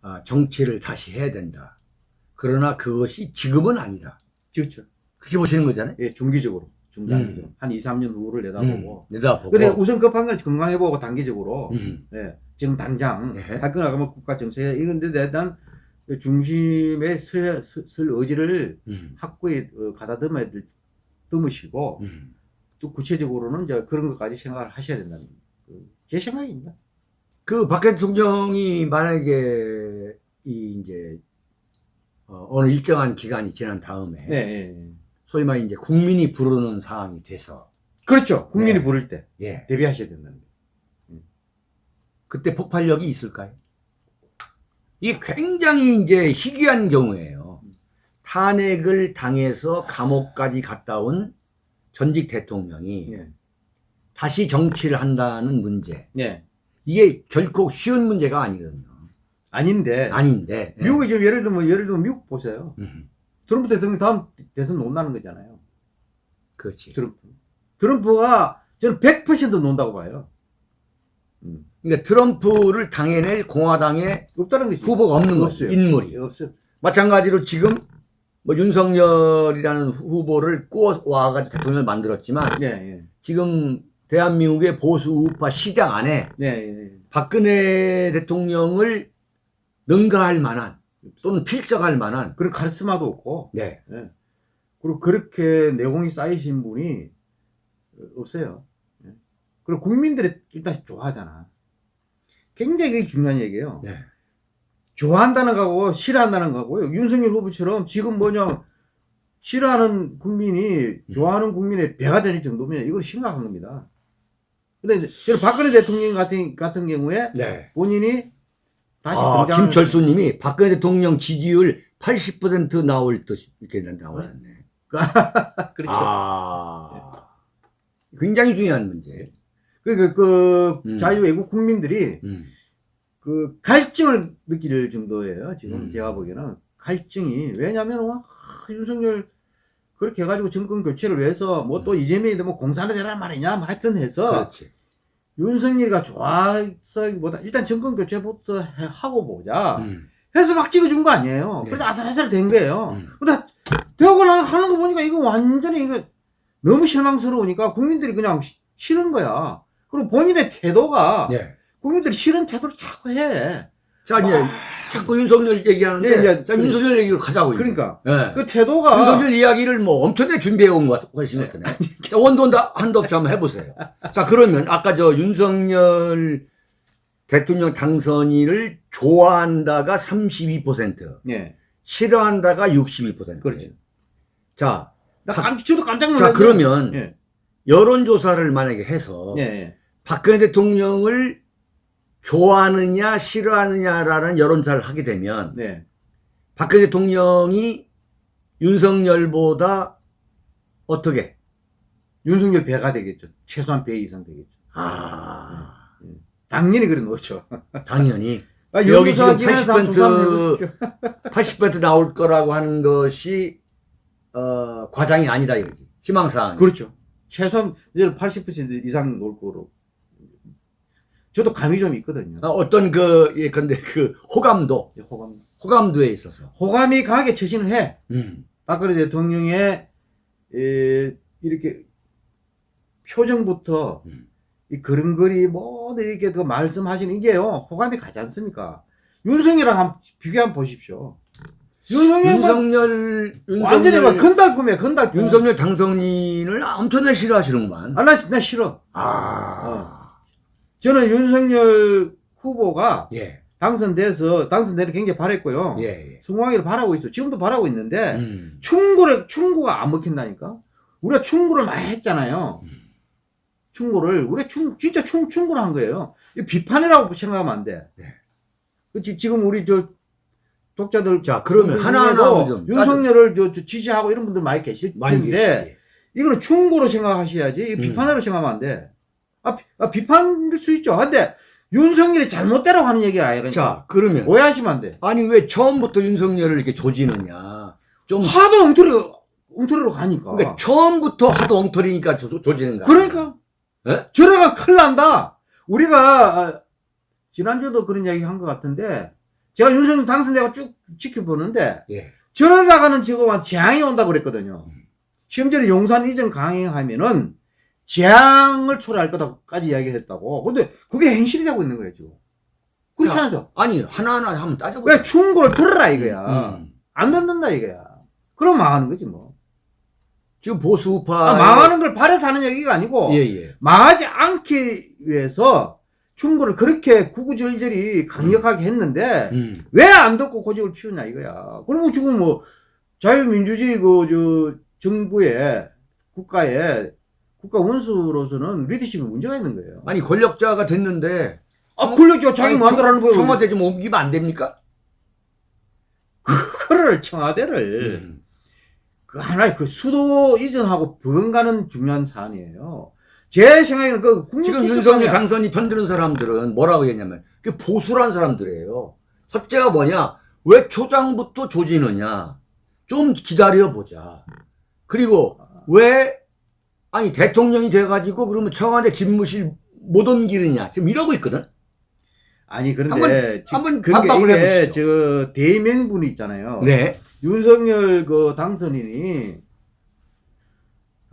아, 정치를 다시 해야 된다. 그러나 그것이 지금은 아니다. 그렇죠. 그렇게 보시는 거잖아요. 예, 중기적으로. 중단기적으로. 음. 한 2, 3년 후를 내다보고. 음, 내다보고. 근데 우선 급한 건 건강해보고 단기적으로. 음. 예, 지금 당장 네. 학교 나가면 국가 정책 이런 데 대한 중심에 서, 서, 설 의지를 음. 확고히 어, 가다듬어야 될 듬으시고 음. 또 구체적으로는 이제 그런 것까지 생각을 하셔야 된다는 그, 제 생각입니다. 그 박근혜 대통령이 만약에 이 이제 어, 느 일정한 기간이 지난 다음에 네, 예, 예. 소위 말해 이제 국민이 부르는 상황이 돼서 그렇죠. 국민이 네. 부를 때 예 대비하셔야 된다는 거예요. 그때 폭발력이 있을까요? 이게 굉장히 이제 희귀한 경우예요. 탄핵을 당해서 감옥까지 갔다 온 전직 대통령이 예. 다시 정치를 한다는 문제. 예. 이게 결코 쉬운 문제가 아니거든요. 아닌데 아닌데. 예. 미국이 지금 예를 들면 예를 들면 미국 보세요. 음, 트럼프 대통령 다음 대선 못 나는 거잖아요. 그렇지. 트럼프. 트럼프가 저는 100% 논다고 봐요. 음. 그러니까 트럼프를 당해낼 공화당의 없다는 거지. 후보가 없는 거죠. 없어요. 인물이. 없어요. 마찬가지로 지금 뭐 윤석열이라는 후보를 꾸어 와가지고 대통령을 만들었지만 예, 예. 지금 대한민국의 보수 우파 시장 안에 예, 예. 박근혜 대통령을 능가할 만한 또는 필적할 만한 그런 카리스마도 없고, 네. 예. 그리고 그렇게 내공이 쌓이신 분이 없어요. 예. 그리고 국민들이 일단 좋아하잖아. 굉장히 중요한 얘기예요. 네. 좋아한다는 거하고 싫어한다는 거하고요. 윤석열 후보처럼 지금 뭐냐 싫어하는 국민이 좋아하는 국민의 배가 되는 정도면 이건 심각한 겁니다. 근데 이제 박근혜 대통령 같은 같은 경우에 네. 본인이 다시 아, 등장 김철수 님이 박근혜 대통령 지지율 80% 나올 듯 이렇게 나오셨네. 그렇죠. 아, 굉장히 중요한 문제. 그러니까 그 음. 자유외국 국민들이 음. 그 갈증을 느낄 정도예요. 지금 음. 제가 보기에는 갈증이 왜냐하면 와 아, 윤석열 그렇게 해가지고 정권 교체를 위해서 뭐 또 이재명이 뭐 공산화 되란 말이냐 뭐 하여튼 해서 그렇지. 윤석열이가 좋아서기보다 일단 정권 교체부터 해- 하고 보자 음. 해서 막 찍어준 거 아니에요. 네. 그래서 아슬아슬 된 거예요. 음. 근데 되고 나 하는 거 보니까 이거 완전히 이거 너무 실망스러우니까 국민들이 그냥 시- 싫은 거야. 그리고 본인의 태도가 네. 국민들이 싫은 태도를 자꾸 해. 자, 이제 자꾸 윤석열 얘기하는데, 예, 이제 자, 윤석열 얘기로 가자고. 이제. 그러니까 예. 그 태도가 윤석열 이야기를 뭐 엄청나게 준비해 온 것 같으신 것 같으네. 자, 원도 한도 없이 한번 해보세요. 자, 그러면 아까 저 윤석열 대통령 당선인을 좋아한다가 32%, 예 싫어한다가 62%. 그렇죠. 자, 나 박- 깜, 저도 깜짝 자, 놀랐어요. 그러면 예 여론조사를 만약에 해서 예, 예. 박근혜 대통령을 좋아하느냐, 싫어하느냐라는 여론조사를 하게 되면 네. 박근혜 대통령이 윤석열보다 어떻게? 윤석열 배가 되겠죠. 최소한 배 이상 되겠죠. 아, 당연히 그래 놓죠. 당연히. 아, 여기 지금 여기서 기관에서 한번 조사 한번 해보십시오. 80% 나올 거라고 하는 것이, 어, 과장이 아니다 이거지. 희망사항. 그렇죠. 최소한 이제 80% 이상 올 거로. 저도 감이 좀 있거든요. 어, 어떤 그, 예, 근데 그 호감도, 호감. 호감도에 있어서. 호감이 강하게 처신을 해. 음. 박근혜 대통령의 에, 이렇게 표정부터 음. 이 걸음걸이 모두 이렇게 그 말씀하시는 이게요 호감이 가지 않습니까? 윤석열이랑 한번 비교 한번 보십시오. 윤석열 뭐 윤석열, 완전히 막 건달품이야 건달품. 윤석열 당선인을 엄청나게 싫어하시는구만. 아, 나, 나 싫어. 아, 저는 윤석열 후보가 예, 당선돼서 당선되는 굉장히 바랬고요. 예, 예. 성공하기를 바라고 있어. 지금도 바라고 있는데 음. 충고를 충고가 안 먹힌다니까. 우리가 충고를 많이 했잖아요. 음. 충고를 우리 충 진짜 충 충고를 한 거예요. 이 비판이라고 생각하면 안 돼. 네. 그치 지금 우리 저 독자들 자, 그러면 하나하나 좀 윤석열을 저, 저 지지하고 이런 분들 많이 계실 많이 텐데 계시지. 이거는 충고로 생각하셔야지 이 음. 비판으로 생각하면 안 돼. 아, 비, 아 비판일 수 있죠. 근데 윤석열이 잘못되라고 하는 얘기가 아니라 자, 그러면 오해하시면 안 돼. 아니 왜 처음부터 윤석열을 이렇게 조지느냐? 좀 하도 엉터리 엉터리로 가니까. 그러니까 처음부터 하도 엉터리니까 조, 조 지는 거야. 그러니까 예? 저래가 큰일 난다. 우리가 아, 지난주도 그런 이야기 한 것 같은데 제가 윤석열 당선자가 쭉 지켜보는데 예. 저러다가는 지금 재앙이 온다고 그랬거든요. 음. 심지어 용산 이전 강행하면은 재앙을 초래할 거다까지 이야기했다고. 근데 그게 현실이 되고 있는 거예요 지금. 그렇지 야, 않죠? 아니 하나하나 한번 따져보자. 왜 충고를 들으라 이거야. 음. 안 듣는다 이거야. 그럼 망하는 거지 뭐. 지금 보수파 아, 망하는 걸 바래서 하는 얘기가 아니고 예, 예. 망하지 않기 위해서 충고를 그렇게 구구절절히 강력하게 했는데 음. 왜안 듣고 고집을 피우냐 이거야. 그리고 지금 뭐 자유민주주의 그 저 정부의 국가의 국가 원수로서는 리더십에 문제가 있는 거예요. 아니 권력자가 됐는데 아, 권력자 자기 아니, 마음대로 하는 청- 거예요. 청와대 좀 옮기면 안 됩니까? 그거를 청와대를 음. 그 하나의 그 수도 이전하고 버금가는 중요한 사안이에요. 제 생각에는 그 국민 지금. 윤석열 당선이 편드는 사람들은 뭐라고 했냐면 그 보수란 사람들이에요. 첫째가 뭐냐? 왜 초장부터 조지느냐? 좀 기다려 보자. 그리고 왜 아니 대통령이 돼가지고 그러면 청와대 집무실 못 옮기느냐 지금 이러고 있거든. 아니 그런데 한번- 그러니까 반박을 해보시죠. 저 대명분이 있잖아요. 네. 윤석열 그 당선인이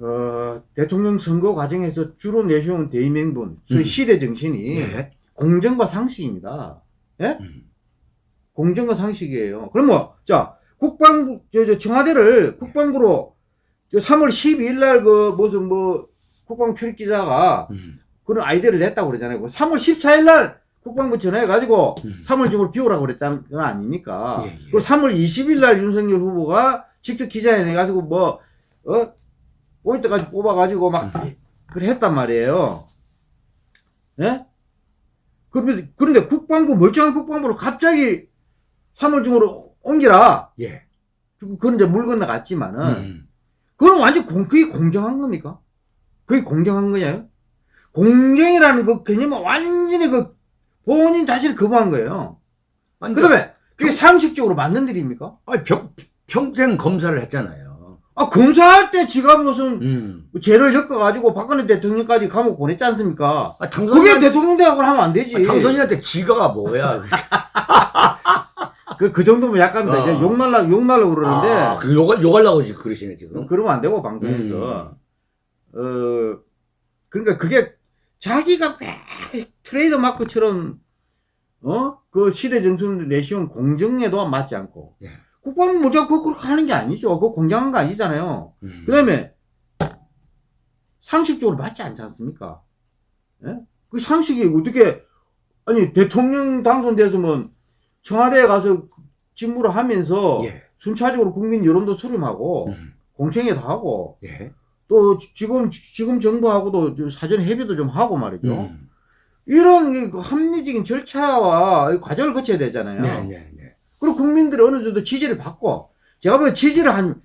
어, 대통령 선거 과정에서 주로 내세운 대의명분, 소위 음. 시대 정신이 네. 공정과 상식입니다. 예? 음. 공정과 상식이에요. 그럼 뭐, 자, 국방부, 저, 저 청와대를 국방부로 저 3월 12일 날 그 무슨 뭐 국방 출입 기자가 음. 그런 아이디어를 냈다고 그러잖아요. 3월 14일 날 국방부 전화해가지고 음. 3월 중으로 비우라고 그랬다는 거 아닙니까? 예, 예. 그리고 3월 20일 날 윤석열 후보가 직접 기자회견 해가지고 뭐, 어? 포인트까지 뽑아가지고 막, 그래 했단 말이에요. 예? 그런데, 그런데 국방부, 멀쩡한 국방부를 갑자기 3월 중으로 옮기라. 예. 이제 물 건너갔지만은, 음. 그건 완전 공, 그게 공정한 겁니까? 그게 공정한 거냐요? 공정이라는 그 개념은 완전히 그 본인 자신을 거부한 거예요. 아니, 그 다음에 그게 상식적으로 맞는 일입니까? 아니, 평, 평생 검사를 했잖아요. 아, 검사할 때 지가 무슨 음. 죄를 엮어가지고 박근혜 대통령까지 감옥 보냈지 않습니까? 아, 그게 당선인 대통령 대학을 하면 안 되지. 당선인한테 지가가 뭐야? 그, 그 정도면 약합니다. 어. 이제 욕 날라, 욕 날라 그러는데. 아, 그 욕, 욕하려고 지금 그러시네 지금. 그러면 안 되고, 방송에서. 어, 그러니까 그게 자기가 매 트레이드 마크처럼, 어? 그 시대 정신을 내시온 공정에도 맞지 않고. 예. 국방부 모자 그렇게 하는 게 아니죠. 그거 공정한 거 아니잖아요. 음. 그 다음에, 상식적으로 맞지 않지 않습니까? 예? 그 상식이 어떻게, 아니, 대통령 당선됐으면 청와대에 가서 직무를 하면서 예. 순차적으로 국민 여론도 수렴하고, 음. 공청회도 하고, 예. 또 지금, 지금 정부하고도 사전 협의도 좀 하고 말이죠. 음. 이런 이 합리적인 절차와 이 과정을 거쳐야 되잖아요. 네, 네, 네. 그리고 국민들이 어느 정도 지지를 받고, 제가 보면 지지를 한,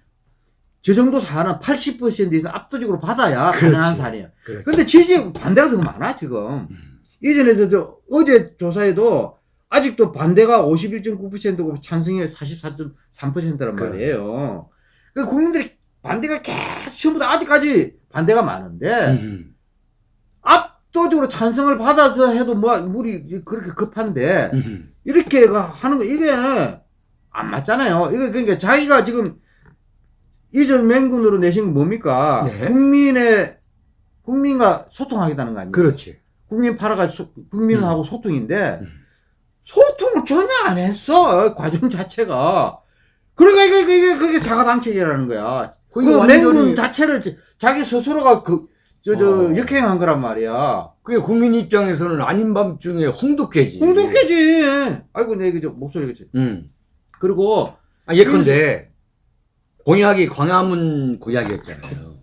저 정도 사안은 80% 이상 압도적으로 받아야 그렇지. 가능한 사안이에요. 근데 지지 반대가 더 많아, 지금. 음. 이전에서 저 어제 조사에도 아직도 반대가 51.9%고 찬성이 44.3%란 그래. 말이에요. 그 국민들이 반대가 계속 전부 다 아직까지 반대가 많은데 음. 압도적으로 찬성을 받아서 해도 뭐 물이 그렇게 급한데 음. 이렇게 가- 하는 거 이게 안 맞잖아요. 이거 그러니까 자기가 지금 이전 맹군으로 내신 건 뭡니까? 네. 국민의 국민과 소통하겠다는 거 아니에요? 그렇지. 국민 팔아가 소, 국민하고 소통인데 음. 소통을 전혀 안 했어 과정 자체가 그러니까 이게 이게 그게 자가당착이라는 거야 그 맹군 완전히 자체를 자- 자기 스스로가 그 저 저 어. 역행한 거란 말이야 그게 국민 입장에서는 아닌 밤 중에 홍두깨지. 홍독해지 아이고 내 이거 저 목소리가 지 음. 그리고 아, 예컨대 공약이 광화문 공약이었잖아요.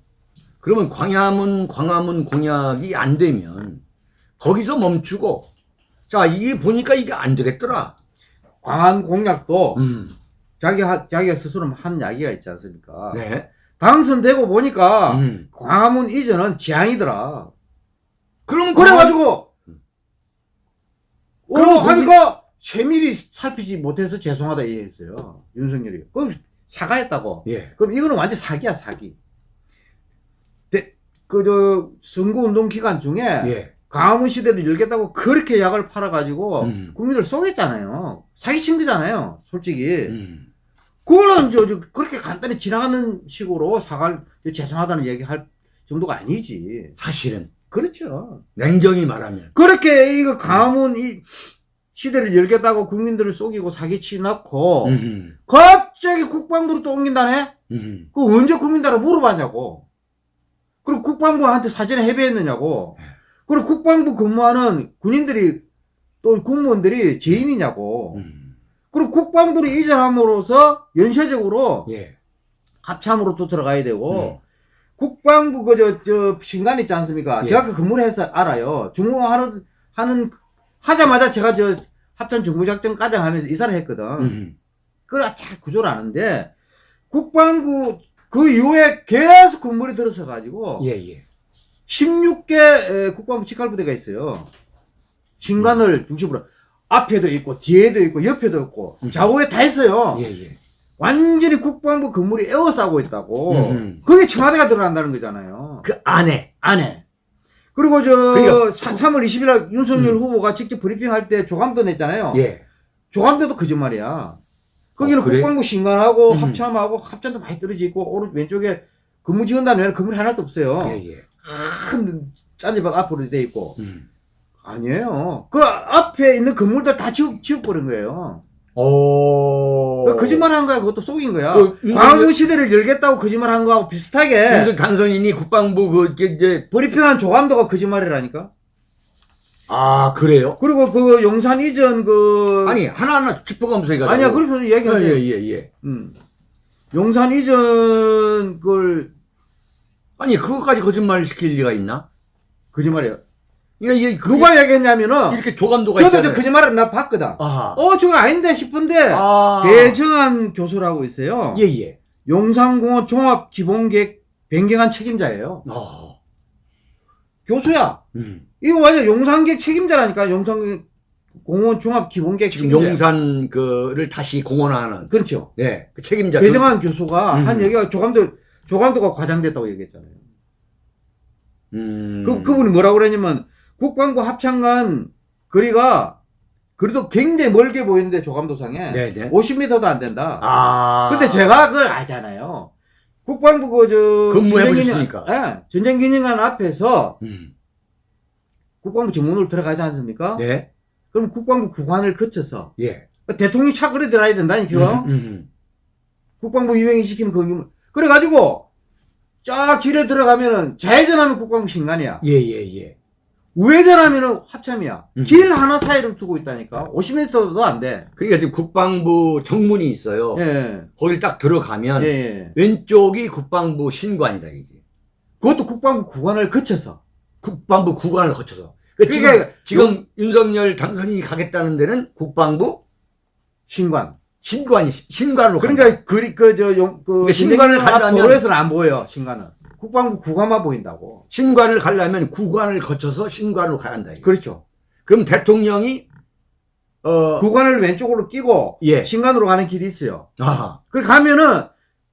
그러면 광화문 광화문 공약이 안 되면 거기서 멈추고 자 이게 보니까 이게 안 되겠더라. 광안 공약도 음. 자기 하, 자기가 스스로 한 이야기가 있지 않습니까 네. 당선되고 보니까 음. 광화문 이전은 재앙이더라 그럼 그래가지고 음. 어 그럼 거기- 하니까 세밀히 살피지 못해서 죄송하다 얘기했어요 윤석열이 그 사과했다고 예. 그럼 이거는 완전 사기야 사기 그저 선거운동 기간 중에 예. 광화문 시대를 열겠다고 그렇게 약을 팔아가지고 음. 국민들 속였잖아요 사기친 거잖아요 솔직히 음. 그거는 저, 저 그렇게 간단히 지나가는 식으로 사과를 죄송하다는 얘기할 정도가 아니지 사실은 그렇죠 냉정히 말하면 그렇게 이거 광화문 이 시대를 열겠다고 국민들을 속이고 사기치 놓고 음. 갑자기 국방부로 또 옮긴다네? 음. 그 언제 국민들한테 물어봤냐고. 그리고 국방부한테 사전에 해배했느냐고. 그리고 국방부 근무하는 군인들이 또 국무원들이 죄인이냐고. 음. 그리고 국방부를 이전함으로써 연쇄적으로 예. 합참으로 또 들어가야 되고 음. 국방부 그저 저 신관 있지 않습니까? 예. 제가 그 근무를 해서 알아요. 중공하는 하는 하자마자 제가 저 합참 정부작전 과장 하면서 이사를 했거든. 음. 그걸 잘 구조를 아는데 국방부 그 이후에 계속 근무를 들어서 가지고 예, 예. 16개 국방부 직할부대가 있어요. 신관을 중심으로 앞에도 있고 뒤에도 있고 옆에도 있고 음. 좌우에 다 있어요. 예, 예. 완전히 국방부 건물이 에워싸고 있다고. 음. 그게 청와대가 들어간다는 거잖아요. 그 안에. 안에. 그리고 저 그러니까 3, 월 20일 날 윤석열 음. 후보가 직접 브리핑할 때 조감도 냈잖아요. 예. 조감도도 거짓말이야. 거기는 어, 그래? 국방부 신관하고 음. 합참하고 합참도 많이 떨어져 있고 오른 왼쪽에 근무 지원단 외에는 건물이 하나도 없어요. 예, 예. 큰 짠지박 앞으로 돼 있고 음. 아니에요. 그 앞에 있는 건물들 다 지워 지워버린 거예요. 오. 거짓말 한 거야. 그것도 속인 거야. 그 광화문 시대를 열겠다고 거짓말 한 거하고 비슷하게 윤석 당선인이 국방부 그 이제- 브리핑한 조감도가 거짓말이라니까. 아 그래요? 그리고 그 용산 이전 그 아니 하나하나 짚어가면서 얘기하자. 아니야 그래서 얘기하세요. 예예예 예. 음. 용산 이전 걸 아니 그것까지 거짓말 시킬 리가 있나? 거짓말이에요. 그러니까 이게 누가 얘기했냐면은 이렇게 조감도가 저도 저 있잖아요. 거짓말을 나 봤거든. 아하. 어 저거 아닌데 싶은데 아. 배정한 교수라고 있어요. 예예. 용산공원 종합 기본계획 변경한 책임자예요. 어. 교수야. 음. 이거 완전 용산계획 책임자라니까. 용산공원 종합 기본계획 지금 책임자. 용산 그를 다시 공헌하는 그렇죠. 예, 그 책임자 배정한 교수가 음. 한 얘기가 조감도 조감도가 과장됐다고 얘기했잖아요. 그, 음. 그 그분이 뭐라고 그랬냐면 국방부 합창관 거리가 그래도 굉장히 멀게 보이는데 조감도상에 네네. 50m도 안 된다. 아. 근데 제가 그걸 알잖아요. 국방부 그저 근무해 보셨으니까. 예, 전쟁기념관 앞에서 음. 국방부 정문으로 들어가지 않습니까? 네. 그럼 국방부 구관을 거쳐서 예. 대통령 차 그래 들어야 된다니까. 음, 음, 국방부 유행이 시키는 그 의무. 그래가지고 쫙 길에 들어가면은 좌회전하면 국방부 신관이야. 예, 예, 예. 우회전하면은 합참이야. 음. 길 하나 사이를 두고 있다니까. 50m도 안 돼. 그러니까 지금 국방부 정문이 있어요. 예. 거길 딱 들어가면 예. 예. 왼쪽이 국방부 신관이다 이게. 그것도 국방부 구관을 거쳐서. 국방부 구관을 거쳐서. 그 지금, 그러니까 지금 윤석열 당선인이 가겠다는 데는 국방부 신관. 신관이 신관으로. 그러니까 그리 그저용그 그러니까 신관을 가려면- 도로에서는 안 보여. 신관은. 국방부 구관만 보인다고. 신관을 가려면 구관을 거쳐서 신관으로 가야 한다. 이게. 그렇죠. 그럼 대통령이 어 구관을 왼쪽으로 끼고 예. 신관으로 가는 길이 있어요. 아하. 그걸 가면은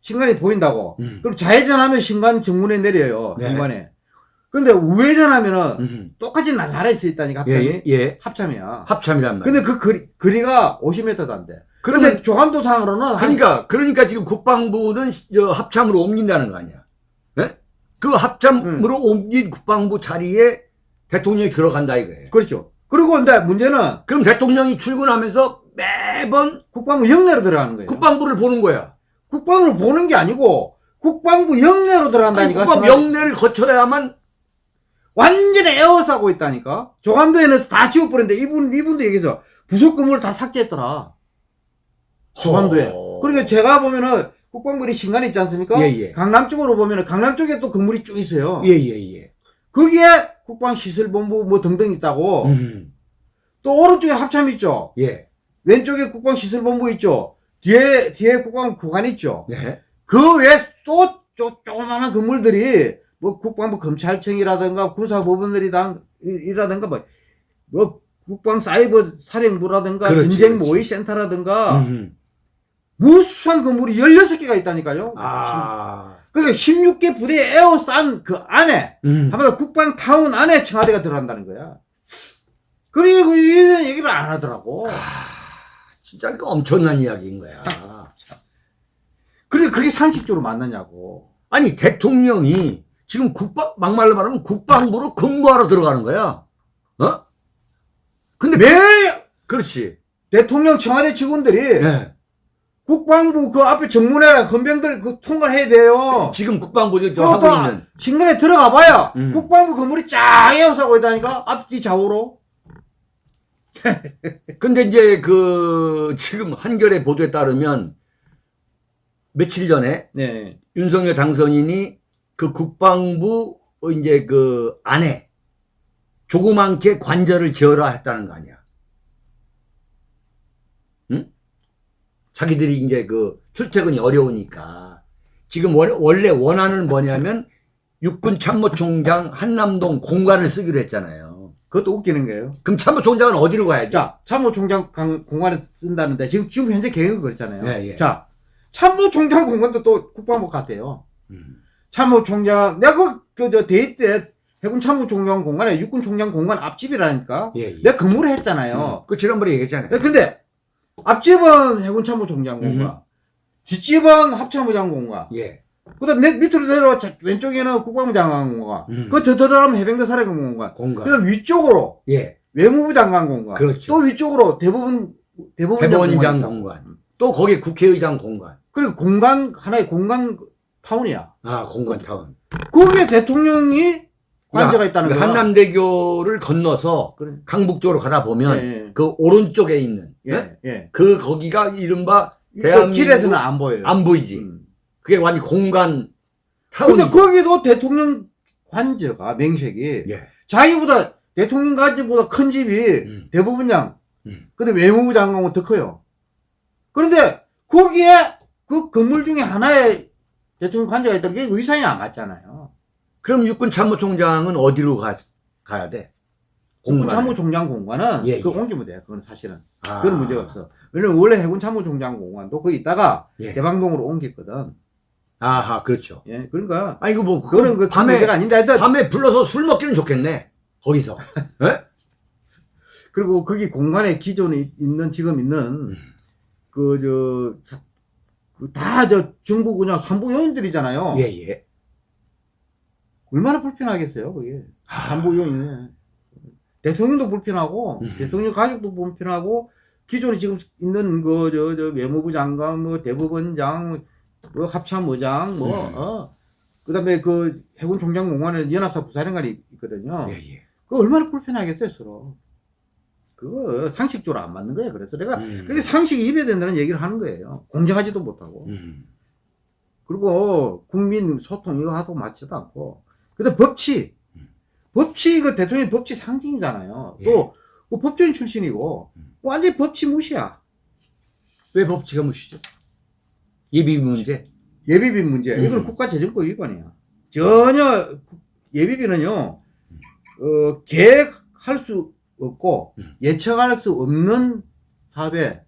신관이 보인다고. 음. 그럼 좌회전하면 신관 정문에 내려요. 네. 신관에. 근데 우회전하면은 음. 똑같이 날아갈 수 있다니까 예, 합참이. 예, 예. 합참이야. 합참이란 말이야. 근데 그 거리, 거리가 50m도 안 돼. 그러면 근데 조감도상으로는 한 그러니까 그러니까 지금 국방부는 저 합참으로 옮긴다는 거 아니야? 예? 그 합참으로 옮긴 국방부 자리에 대통령이 들어간다 이거예요. 그렇죠. 그리고 근데 문제는 그럼 대통령이 출근하면서 매번 국방부 영내로 들어가는 거예요. 국방부를 보는 거야. 국방부를 보는 게 아니고 국방부 영내로 아니, 들어간다니까. 국방부 청와대. 영내를 거쳐야만 완전히 에워싸고 있다니까. 조감도에는 다 지워버렸는데 이분 이분도 얘기해서 부속 건물을 다 삭제했더라. 조감도에. 허. 그러니까 제가 보면은 국방부리 신관 있지 않습니까? 예, 예. 강남 쪽으로 보면은 강남 쪽에 또 건물이 쭉 있어요. 예, 예, 예. 거기에 국방시설본부 뭐 등등 있다고. 음. 또 오른쪽에 합참 있죠. 예. 왼쪽에 국방시설본부 있죠. 뒤에 뒤에 국방 구간 있죠. 네. 그 외에 또 쪼, 조그마한 건물들이 뭐 국방부 검찰청이라든가 군사법원들이라든가 뭐, 뭐 국방 사이버 사령부라든가 그렇지, 전쟁 그렇지. 모의 센터라든가 음. 무수한 건물이 16개가 있다니까요. 아. 그러니까 16개 부대에 에워싼 그 안에 음. 한마디로 국방타운 안에 청와대가 들어간다는 거야. 그리고 이런 얘기를 안 하더라고. 진짜 이거 엄청난 이야기인 거야. 그러니까 그게 상식적으로 맞느냐고. 아니 대통령이 지금 국방 막말로 말하면 국방부로 근무하러 들어가는 거야. 어? 근데 매일 그렇지. 대통령 청와대 직원들이 예. 국방부 그 앞에 정문에 헌병들 그 통과를 해야 돼요. 지금 국방부 저 그리고 하고 또 있는 신간에 들어가 봐야 음. 국방부 건물이 쫙 에워싸고 있다니까 앞뒤 좌우로. 근데 이제 그 지금 한겨레 보도에 따르면 며칠 전에 네. 윤석열 당선인이 그 국방부 어, 이제 그 안에 조그만게 관절을 지어라 했다는 거 아니야. 자기들이 이제 그 출퇴근이 어려우니까 지금 원- 원래 원안은 뭐냐면 육군 참모총장 한남동 공간을 쓰기로 했잖아요. 그것도 웃기는 거예요. 그럼 참모총장은 어디로 가야지? 자, 참모총장 강- 공간에 쓴다는데 지금 지금 현재 계획은 그렇잖아요. 예, 예. 자, 참모총장 공간도 또 국방부 같아요. 음. 참모총장 내가 그저 대입 때 해군 참모총장 공간에 육군 총장 공간 앞집이라니까. 예, 예. 내가 근무를 했잖아요. 음. 그 지난번에 얘기했잖아요. 네, 근데 앞집은 해군 참모총장 공간, 음. 뒷집은 합참부장 공간, 예. 그다음 내 밑으로 내려와 자- 왼쪽에는 국방부 장관 공간, 음. 그더 들어가면 해병대 사령관 공간, 공간. 그다음 위쪽으로 예. 외무부 장관 공간, 그렇죠. 또 위쪽으로 대법원 대법원장. 공간. 또 거기 국회의장 공간. 그리고 공간 하나의 공간 타운이야. 아, 공간 타운. 거기에 대통령이 관저가 있다는 그 거야. 한남대교를 건너서 그래. 강북 쪽으로 가다 보면 예, 그 오른쪽에 있는 예, 예? 예. 예. 그 거기가 이른바 그 대한민국 길에서는 안 보여요. 안 보이지. 음. 그게 완전 공간 타운이. 근데 거기도 대통령 관저가 명색이 예. 자기보다 대통령 관저보다 큰 집이 음. 대법원장, 음. 근데 외무부 장관은 더 커요. 그런데 거기에 그 건물 중에 하나에 대통령 관저가 있다는 게 의상이 안 맞잖아요. 그럼 육군 참모총장은 어디로 가, 가야 돼? 공군. 참모총장 공간은 예, 그 예. 옮기면 돼. 그건 사실은. 아. 그건 문제가 없어. 왜냐면 원래 해군 참모총장 공간도 거기 있다가 예. 대방동으로 옮겼거든. 아하, 그렇죠. 예, 그러니까 아, 이거 뭐, 그거는 그 밤에, 문제가 아닌데 하여튼 밤에 불러서 술 먹기는 좋겠네. 거기서. 예? 그리고 거기 공간에 기존에 있는 지금 있는 음. 그저 다저 정부 그냥 산부 요인들이잖아요. 예, 예. 얼마나 불편하겠어요, 그게. 산부 요인이. 대통령도 불편하고 음. 대통령 가족도 불편하고 기존에 지금 있는 그 저 저 외무부 장관 뭐 대법원장 뭐 합참의장 뭐 음. 어. 그 다음에 그 해군 총장 공관에 연합사 부사령관이 있거든요. 예, 예. 그 얼마나 불편하겠어요, 서로. 그거 상식적으로 안 맞는 거예요. 그래서 내가 음. 그게 상식이 입에 된다는 얘기를 하는 거예요. 공정하지도 못하고. 음. 그리고 국민 소통 이거 하도 맞지도 않고. 근데 법치. 법치, 그 대통령 법치 상징이잖아요. 예. 또, 그 법조인 출신이고, 음. 완전히 법치 무시야. 왜 법치가 무시죠? 예비 문제? 예비비 문제. 음. 이거는 국가재정법 위반이야. 전혀, 국- 예비비는요, 어, 계획할 수 없고, 음. 예측할 수 없는 사업에,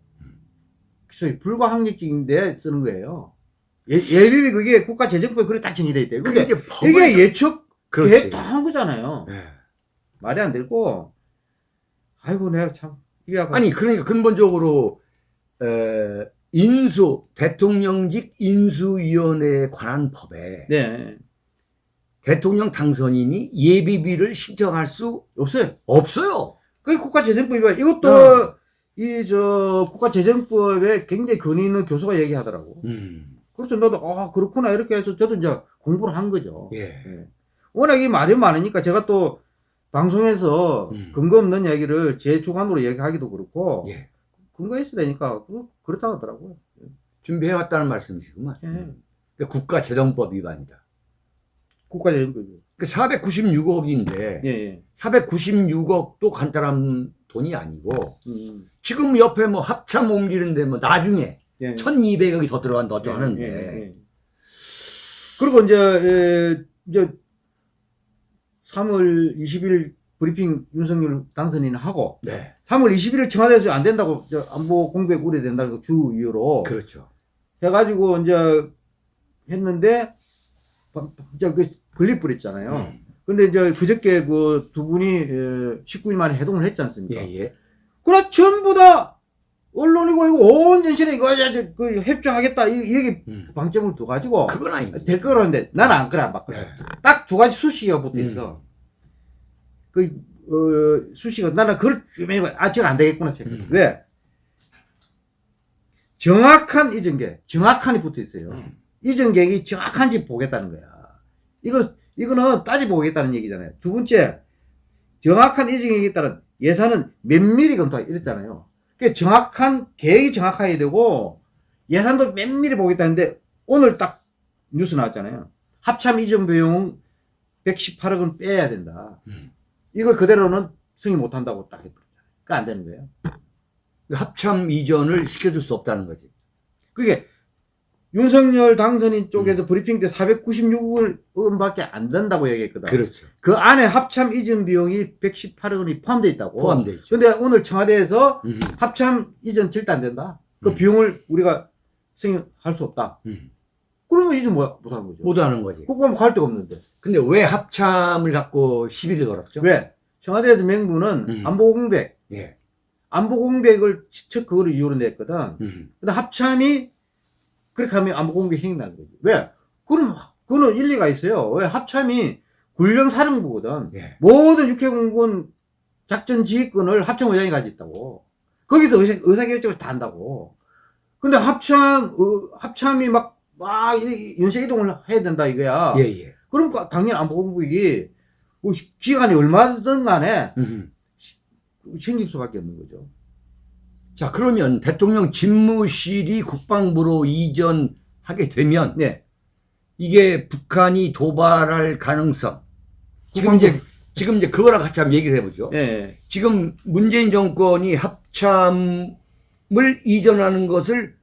소위 불가항력적인데 쓰는 거예요. 예, 예비비 그게 국가 재정법에 그래 딱 정의돼 있대요. 그게 그게, 이제 법을. 이게 예측. 계획 다한 거잖아요. 예. 말이 안 되고, 아이고, 내가 참, 아니, 그러니까 근본적으로, 에, 인수, 대통령직 인수위원회에 관한 법에 네, 대통령 당선인이 예비비를 신청할 수 없어요. 없어요. 그게 국가재정법이야. 이것도, 어. 이, 저, 국가재정법에 굉장히 근위 있는 교수가 얘기하더라고. 음. 그래서 나도, 아, 그렇구나. 이렇게 해서 저도 이제 공부를 한 거죠. 예. 예. 워낙 이 말이 많으니까 제가 또 방송에서 음. 근거 없는 얘기를 제 주관으로 얘기하기도 그렇고, 예. 근거 있어야 되니까, 그- 그렇다 하더라고요. 준비해왔다는 말씀이시구만. 예. 음. 그러니까 국가재정법 위반이다. 국가재정법이. 그 496억인데, 예, 예. 496억도 간단한 돈이 아니고, 음, 지금 옆에 뭐 합참 옮기는데 뭐 나중에 예. 1200억이 더 들어간다 또 예, 하는데, 예, 예. 그리고 이제, 에, 이제 3월 20일 브리핑 윤석열 당선인 하고 네. 3월 21일 청와대에서 안 된다고 저 안보 공백 우려된다고 주 이유로 그렇죠. 해가지고 이제 했는데 바- 이제 그 건립 버렸잖아요. 음. 근데 이제 그저께 그 두 분이 19일 만에 해동을 했지 않습니까? 예, 예. 그러나 전부 다 언론이고 이거 온 전신에 이거 그 협조하겠다 이, 이 얘기 음. 방점을 둬 가지고 그건 아니지. 될 거라는데 나는 안 그래 안 바꿔요. 네. 딱두 가지 수식어가 붙어 있어. 음. 그 어, 수식어 나는 그걸 주면아 제가 안 되겠구나 생각. 음. 왜? 정확한 이전계, 정확한이 붙어 있어요. 음. 이전계획이 정확한지 보겠다는 거야. 이거 이거는 따지 보겠다는 얘기잖아요. 두 번째, 정확한 이전계획에 따른 예산은 면밀히 검토하 이랬잖아요. 그 정확한 계획이 정확해야 되고 예산도 면밀히 보겠다는데 오늘 딱 뉴스 나왔잖아요. 합참 이전 비용 118억 은 빼야 된다. 음. 이걸 그대로는 승인 못 한다고 딱 해버렸잖아요. 그거 안 되는 거예요. 합참 이전을 시켜줄 수 없다는 거지. 그게 윤석열 당선인 쪽에서 브리핑 때 496억 원밖에 안 된다고 얘기했거든. 그렇죠. 그 안에 합참 이전 비용이 118억 원이 포함되어 있다고. 포함되어 있죠. 근데 오늘 청와대에서 음. 합참 이전 절대 안 된다. 그 음. 비용을 우리가 승인할 수 없다. 음. 그러면 이제 뭐 못하는 거죠. 못하는 거지. 국방부 갈 데가 없는데. 근데 왜 합참을 갖고 시비를 걸었죠? 왜? 청와대에서 맹부는 음. 안보 공백, 예. 안보 공백을 첫 그거를 이유로 냈거든. 음. 근데 합참이 그렇게 하면 안보 공백 힘이 나는 거지. 왜? 그럼 그거는 일리가 있어요. 왜 합참이 군령 사령부거든. 예. 모든 육해공군 작전 지휘권을 합참 의장이 가지고 있다고. 거기서 의사, 의사결정을 다 한다고. 근데 합참, 어, 합참이 막, 막, 이- 연쇄 이동을 해야 된다 이거야. 예, 예. 그러니까 당연히 안보공국이 뭐 기간이 얼마든 간에 음. 생길 수밖에 없는 거죠. 자, 그러면 대통령 집무실이 국방부로 이전하게 되면 네. 이게 북한이 도발할 가능성. 지금 이제 지금 이제 그거랑 같이 한번 얘기를 해보죠. 예. 지금 문재인 정권이 합참을 이전하는 것을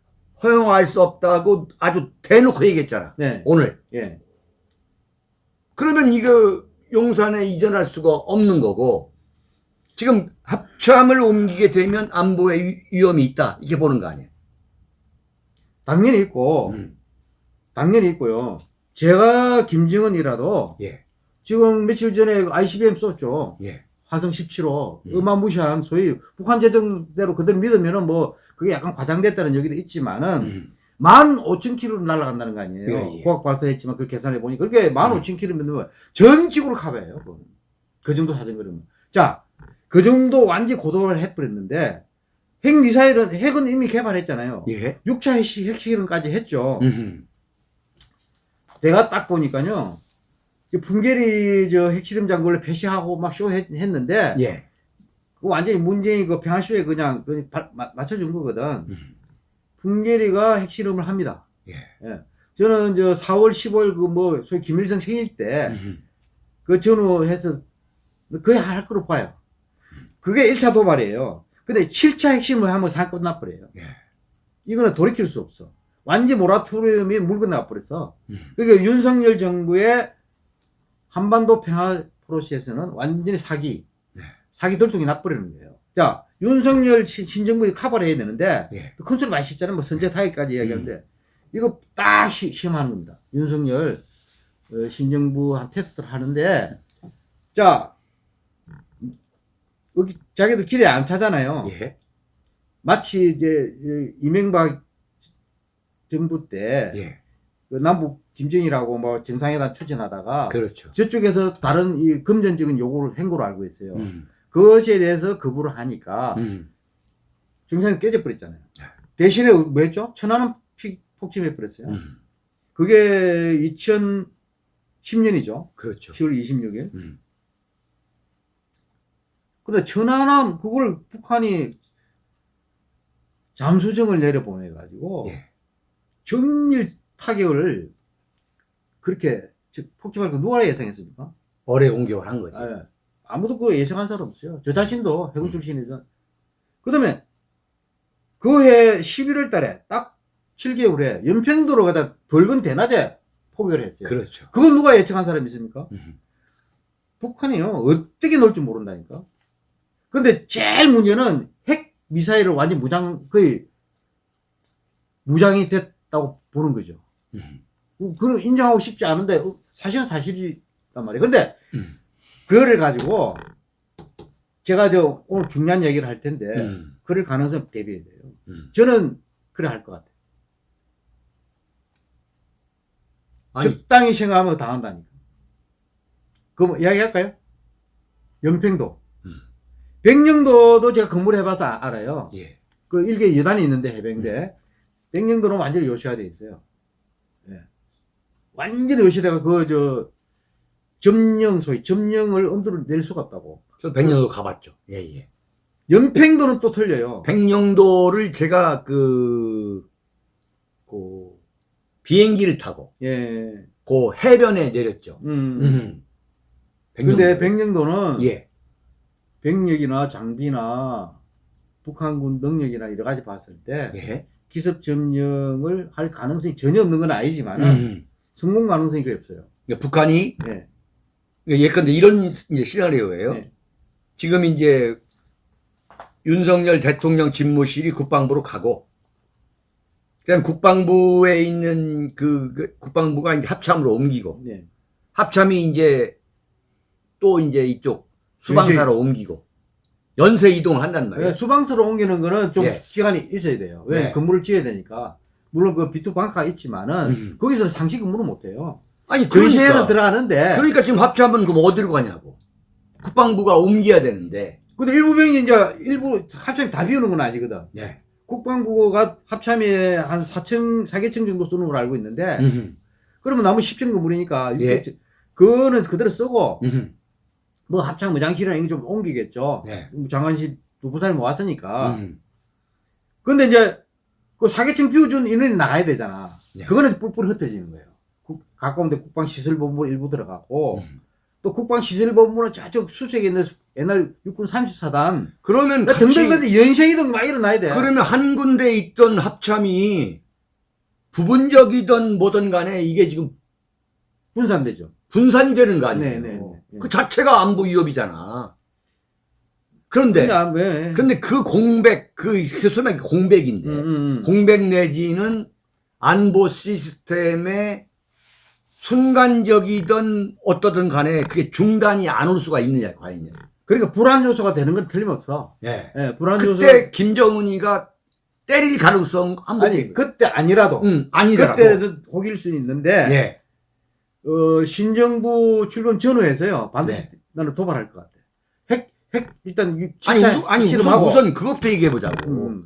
허용할 수 없다고 아주 대놓고 얘기했잖아. 네. 오늘. 예. 그러면 이거 용산에 이전할 수가 없는 거고 지금 합참을 옮기게 되면 안보에 위- 위험이 있다. 이렇게 보는 거 아니에요. 당연히 있고, 음. 당연히 있고요. 제가 김정은이라도 예. 지금 며칠 전에 ICBM 썼죠. 예. 화성 17호. 음. 어마무시한 소위 북한 제정대로 그대로 믿으면은 뭐 그게 약간 과장됐다는 얘기도 있지만은 음. 만 오천 킬로를 날아간다는 거 아니에요. 예, 예. 고학 발사했지만 그 계산해 보니 그렇게 만 음. 오천 킬로면 전 지구를. 그거는. 그 정도 사정거리면. 자, 그 정도 완전 고도를 해버렸는데 핵 미사일은 핵은 이미 개발했잖아요. 예. 6차 핵시, 핵실험까지 했죠. 음. 제가 딱 보니까요. 이 풍계리 저 핵실험 장군을 폐시하고 막 쇼 했는데 예. 그 완전히 문재인 그 평화쇼에 그냥 그 바- 마- 맞춰준 거거든. 음. 풍계리가 핵실험을 합니다. 예. 저는 저 4월 10월 그뭐 소위 김일성 생일 때 음. 그 전후해서 거의 할 거로 봐요. 그게 1차 도발이에요. 근데 7차 핵심을 하면 사건 끝나버려요. 예. 이거는 돌이킬 수 없어. 완전 모라토리움이 물건 나버렸어. 음. 그러니까 윤석열 정부의 한반도 평화 프로세스는 완전히 사기, 네. 사기 돌통이 나버리는 거예요. 자, 윤석열 신- 신정부에 커버를 해야 되는데, 예. 큰 소리 많이 씻잖아요. 뭐 선제 타기까지 음. 이야기하는데, 이거 딱 시, 시험하는 겁니다. 윤석열 어, 신정부 한 테스트를 하는데, 자, 여기 자기도 길에 안 차잖아요. 예. 마치 이제 이 이명박 정부 때 예. 그 남북 김정일하고 뭐 정상회담 추진하다가 그렇죠. 저쪽에서 다른 이 금전적인 요구를 행보로 알고 있어요. 음. 그것에 대해서 거부를 하니까 음. 정상이 깨져버렸잖아요. 네. 대신에 뭐 했죠? 천안은 피- 폭침해버렸어요. 음. 그게 2010년이죠. 그렇죠. 10월 26일. 음. 근데 천안함 그걸 북한이 잠수정을 내려보내가지고 예. 정밀 타격을 그렇게 즉 폭침할 거 누가 예상했습니까? 어뢰 공격을 한 거지. 예. 아무도 그거 예상한 사람 없어요. 저 자신도 해군 음. 출신이죠. 그 다음에 그 해 11월 달에 딱 7개월에 연평도로 가다 붉은 대낮에 포격을 했어요. 그렇죠. 그건 누가 예측한 사람이 있습니까? 음. 북한이요. 어떻게 놀 줄 모른다니까. 근데 제일 문제는 핵 미사일을 완전 무장, 거의 무장이 됐다고 보는 거죠. 음. 그- 그건 인정하고 싶지 않은데 어, 사실은 사실이란 말이에요. 근데 음. 그거를 가지고 제가 저 오늘 중요한 얘기를 할 텐데 음. 그럴 가능성 대비해야 돼요. 음. 저는 그래 할 것 같아요. 아니, 적당히 생각하면 당한다니까. 그럼 이야기할까요? 연평도. 음. 백령도도 제가 근무를 해봐서 아- 알아요. 예. 그 일개 여단이 있는데 해병대. 백령도는 완전히 요시화되어 있어요. 예. 완전히 요시대가 그, 저, 점령, 소위, 점령을 엄두를 낼 수가 없다고. 저 백령도 가봤죠. 예, 예. 연평도는 또 틀려요. 백령도를 제가 그, 그 비행기를 타고 예. 그 해변에 내렸죠. 음. 음. 근데 백령도. 백령도는 예. 병력이나 장비나 북한군 능력이나 여러 가지 봤을 때 예. 기습 점령을 할 가능성이 전혀 없는 건 아니지만 음. 성공 가능성이 거의 없어요. 그러니까 북한이 예. 예컨대 이런 시나리오예요. 네. 지금 이제 윤석열 대통령 집무실이 국방부로 가고 그다음 국방부에 있는 그, 그 국방부가 이제 합참으로 옮기고 네. 합참이 이제 또 이제 이쪽 수방사로 옮기고 연쇄 이동을 한단 말이에요. 예, 수방서로 옮기는 거는 좀 예. 기간이 있어야 돼요. 왜? 네. 근무를 지어야 되니까. 물론 그 B2 방카가 있지만은 음. 거기서는 상시 근무를 못 해요. 아니 전시에는 그러니까 들어가는데 그러니까 지금 합참은 그럼 어디로 가냐고. 국방부가 옮겨야 되는데. 근데 일부 병이 이제 일부 합참이 다 비우는 건 아니거든. 네. 국방부가 합참에 한 4층, 4개층 정도 쓰는 걸로 알고 있는데 음흠. 그러면 나머지 10층 건물이니까 예. 그거는 그대로 쓰고 음흠. 뭐 합참 무장실이나 이거 좀 옮기겠죠. 네. 뭐 장관실 부산에 뭐 왔으니까. 음. 근데 이제 그 4개층 비워준 인원이 나가야 되잖아. 네. 그거는 뿔뿔이 흩어지는 거예요. 국- 가까운데 국방시설본부 일부 들어가고 음. 또 국방시설본부는 저쪽 수색에 있는 옛날 육군 34단 그러면 같이 등등등데 연쇄이동이 막 일어나야 돼. 그러면 한 군데 있던 합참이 부분적이든 뭐든 간에 이게 지금 분산되죠. 분산이 되는 거 아니에요. 네, 네, 네. 그 자체가 안보 위협이잖아. 그런데? 근데 그 공백 그 소매 공백인데 음, 음, 음. 공백 내지는 안보 시스템의 순간적이든 어떠든 간에 그게 중단이 안 올 수가 있느냐 과연 그러니까 불안 요소가 되는 건 틀림없어. 예. 예, 불안 요소. 그때 김정은이가 때릴 가능성 한 번 아니 그때 아니라도 음, 아니더라도 그때는 혹일 수는 있는데 예. 어, 신정부 출범 전후에서요 반드시 네. 나는 도발할 것 같아. 핵, 핵 일단 유- 아니 우선, 아니 우선. 우선 그것부터 얘기해 보자고 음,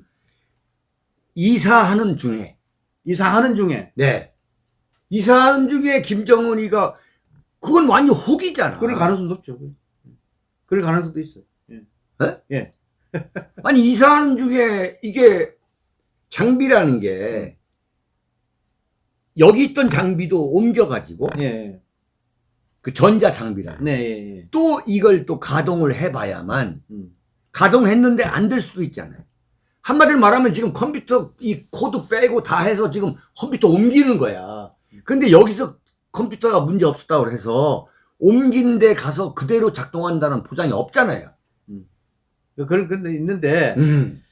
이사하는 중에 이사하는 중에 네 이사하는 중에 김정은이가 그건 완전 혹이잖아. 그럴 가능성도 없죠. 그럴 가능성도 있어요. 아니 이사하는 중에 이게 장비라는 게 여기 있던 장비도 옮겨가지고 예, 그 전자 장비라 네, 예, 예. 또 이걸 또 가동을 해봐야만 음. 가동했는데 안 될 수도 있잖아요. 한마디로 말하면 지금 컴퓨터 이 코드 빼고 다 해서 지금 컴퓨터 옮기는 거야. 근데 여기서 컴퓨터가 문제 없었다고 해서 옮긴 데 가서 그대로 작동한다는 보장이 없잖아요. 그런 근데 있는데 음.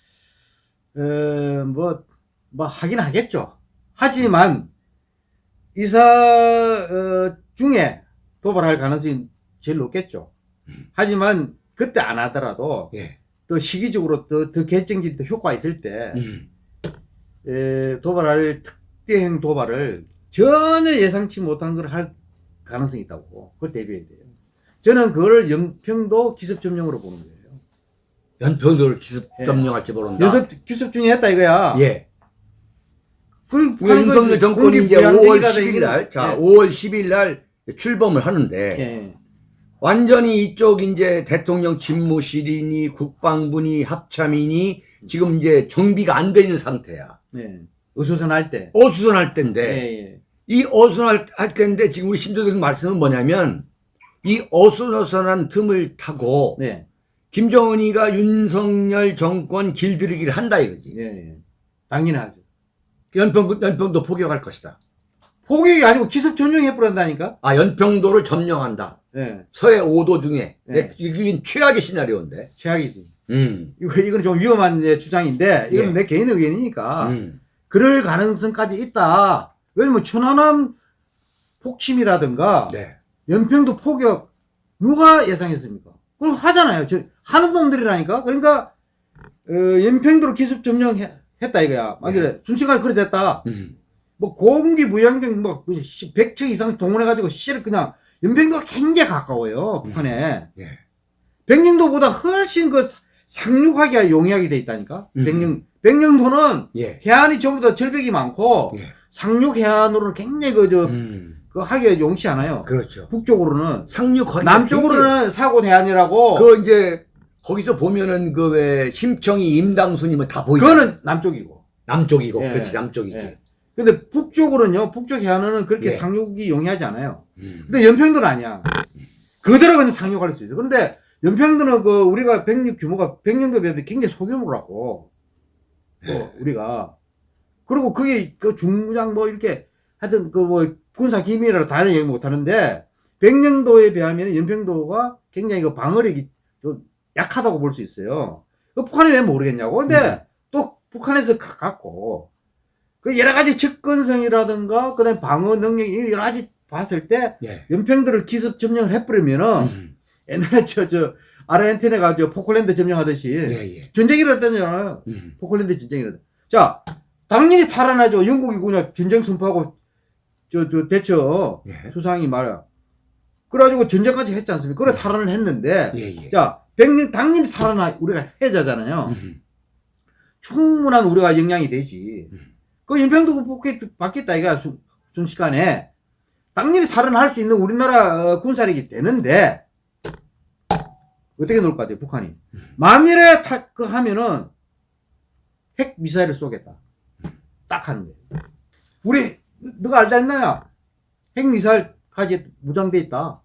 어, 뭐, 뭐 하긴 하겠죠. 하지만 이사 어, 중에 도발할 가능성이 제일 높겠죠. 하지만 그때 안 하더라도 예. 또 시기적으로 더, 더 결정적인 더 효과가 있을 때 음. 에, 도발할 특대행 도발을 전혀 예상치 못한 걸 할 가능성이 있다고 그걸 대비해야 돼요. 저는 그걸 연평도 기습 점령으로 보는 거예요. 연평도를 기습 점령할지 모른다. 연습 기습 중에 했다 이거야. 예. 그걸 그 윤석열 정권이 이제 5월 10일 날, 자, 예. 5월 10일 날 출범을 하는데, 예. 완전히 이쪽 이제 대통령 집무실이니 국방부니 합참이니 지금 이제 정비가 안 돼 있는 상태야. 예. 어수선할 때. 어수선할 예, 때인데, 예. 이 어수선할 할 때인데 지금 우리 심도들 말씀은 뭐냐면, 이 어수선한 틈을 타고, 네. 김정은이가 윤석열 정권 길들이기를 한다 이거지. 예, 예. 당연하죠. 연평, 연평도 포격할 것이다. 포격이 아니고 기습 전용해버린다니까? 아, 연평도를 점령한다. 예. 서해 5도 중에. 네. 이게 최악의 시나리오인데. 최악이지. 음. 이거, 이건 좀 위험한 예, 주장인데, 이건 예. 내 개인 의견이니까, 음. 그럴 가능성까지 있다. 왜냐면 천안함 폭침이라든가, 네. 연평도 포격, 누가 예상했습니까? 그럼 하잖아요. 저, 하는 놈들이라니까? 그러니까, 어, 연평도로 기습 점령 했다 이거야. 만약에 순식간에 그래 됐다. 음. 뭐 공기 무양병 뭐 100척 이상 동원해가지고 씨를 그냥 연평도가 굉장히 가까워요 북한에 예. 백령도보다 훨씬 그 사- 상륙하기가 용이하게 돼 있다니까 음. 백령 백령도는 예. 해안이 전부 다 절벽이 많고 예. 상륙 해안으로는 굉장히 그저 음. 그 하기가 용치 않아요 그렇죠. 북쪽으로는 상륙하기 남쪽으로는 사고 해안이라고 그 이제 거기서 보면은 그 왜 심청이 임당수님은 다 보이죠. 그거는 남쪽이고 남쪽이고. 예. 그렇지 남쪽이지. 예. 근데 북쪽으로는요 북쪽 해안은 그렇게 예. 상륙이 용이하지 않아요 음. 근데 연평도는 아니야. 그대로 그냥 상륙할 수 있어. 그런데 연평도는 그 우리가 백력 규모가 백령도 비하면 굉장히 소규모라고. 뭐 우리가 그리고 그게 그 중무장 뭐 이렇게 하여튼 그 뭐 군사 기밀이라 다른 얘기 못 하는데 백령도에 비하면 연평도가 굉장히 그 방어력이 좀 약하다고 볼 수 있어요. 그 북한이 왜 모르겠냐고. 근데 또 북한에서 가깝고 그 여러 가지 접근성이라든가 그다음에 방어 능력 이 여러 가지 봤을 때 예. 연평도를 기습 점령을 해버리면은 음. 옛날에 저 저 아르헨티나가 저 포클랜드 점령하듯이 예, 예. 전쟁이라 했잖아요. 음. 포클랜드 전쟁이라. 자, 당연히 살아나죠. 영국이 그냥 전쟁 선포하고 저 저 대처 예. 수상이 말이야. 그래가지고 전쟁까지 했지 않습니까? 그래 탈환을 했는데 예, 예. 자, 백년 당연히 살아나 우리가 해자잖아요. 음. 충분한 우리가 영향이 되지. 음. 그 연평도 받겠다 이가 순- 순식간에 당연히 살아날 수 있는 우리나라 어, 군사력이 되는데 어떻게 놀 것 같아요 북한이 만일에 타, 그 하면은 핵 미사일을 쏘겠다 딱 하는 거예요 우리 너가 알지 않나요 핵 미사일까지 무장돼 있다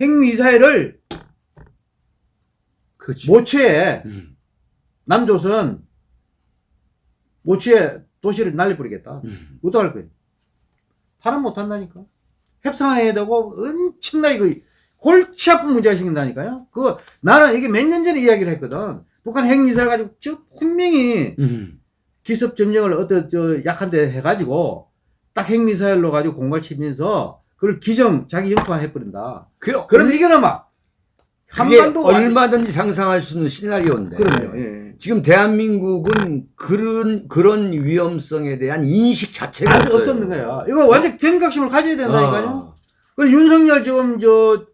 핵 미사일을 그렇지. 모처에 음. 남조선 모처에 도시를 날려버리겠다 음. 어떡할 거예요? 탈환 못 한다니까. 협상해야 되고 엄청나게 그 골치 아픈 문제가 생긴다니까요. 그 나는 이게 몇 년 전에 이야기를 했거든. 북한 핵미사일 가지고 저 분명히 음. 기습 점령을 어떤 저 약한 데 해가지고 딱 핵미사일로 가지고 공갈 치면서 그걸 기정 자기 영토화 해버린다. 그, 그럼 이거는 막 그게 한반도 얼마든지 상상할 수 있는 시나리오인데. 그럼요. 예. 지금 대한민국은 그런 그런 위험성에 대한 인식 자체가 아직 없어요. 없었는 거야. 이거 완전 경각심을 가져야 된다니까요. 어. 그 윤석열 지금 저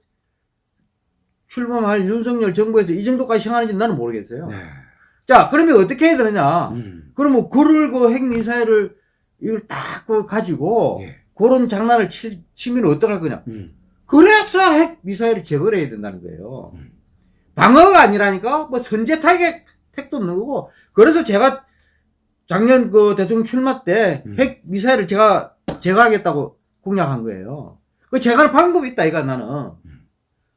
출범할 윤석열 정부에서 이 정도까지 행하는지 나는 모르겠어요. 네. 자, 그러면 어떻게 해야 되느냐? 음. 그러면 그를 그 핵미사일을 이걸 딱그 가지고 예. 그런 장난을 치, 치면 어떡할 거냐? 음. 그래서 핵 미사일을 제거를 해야 된다는 거예요. 음. 방어가 아니라니까 뭐 선제 타격 택도 없는 거고 그래서 제가 작년 그 대통령 출마 때 음. 핵미사일을 제가 제거하겠다고 공약한 거예요. 그 제거할 방법이 있다 이거 나는. 음.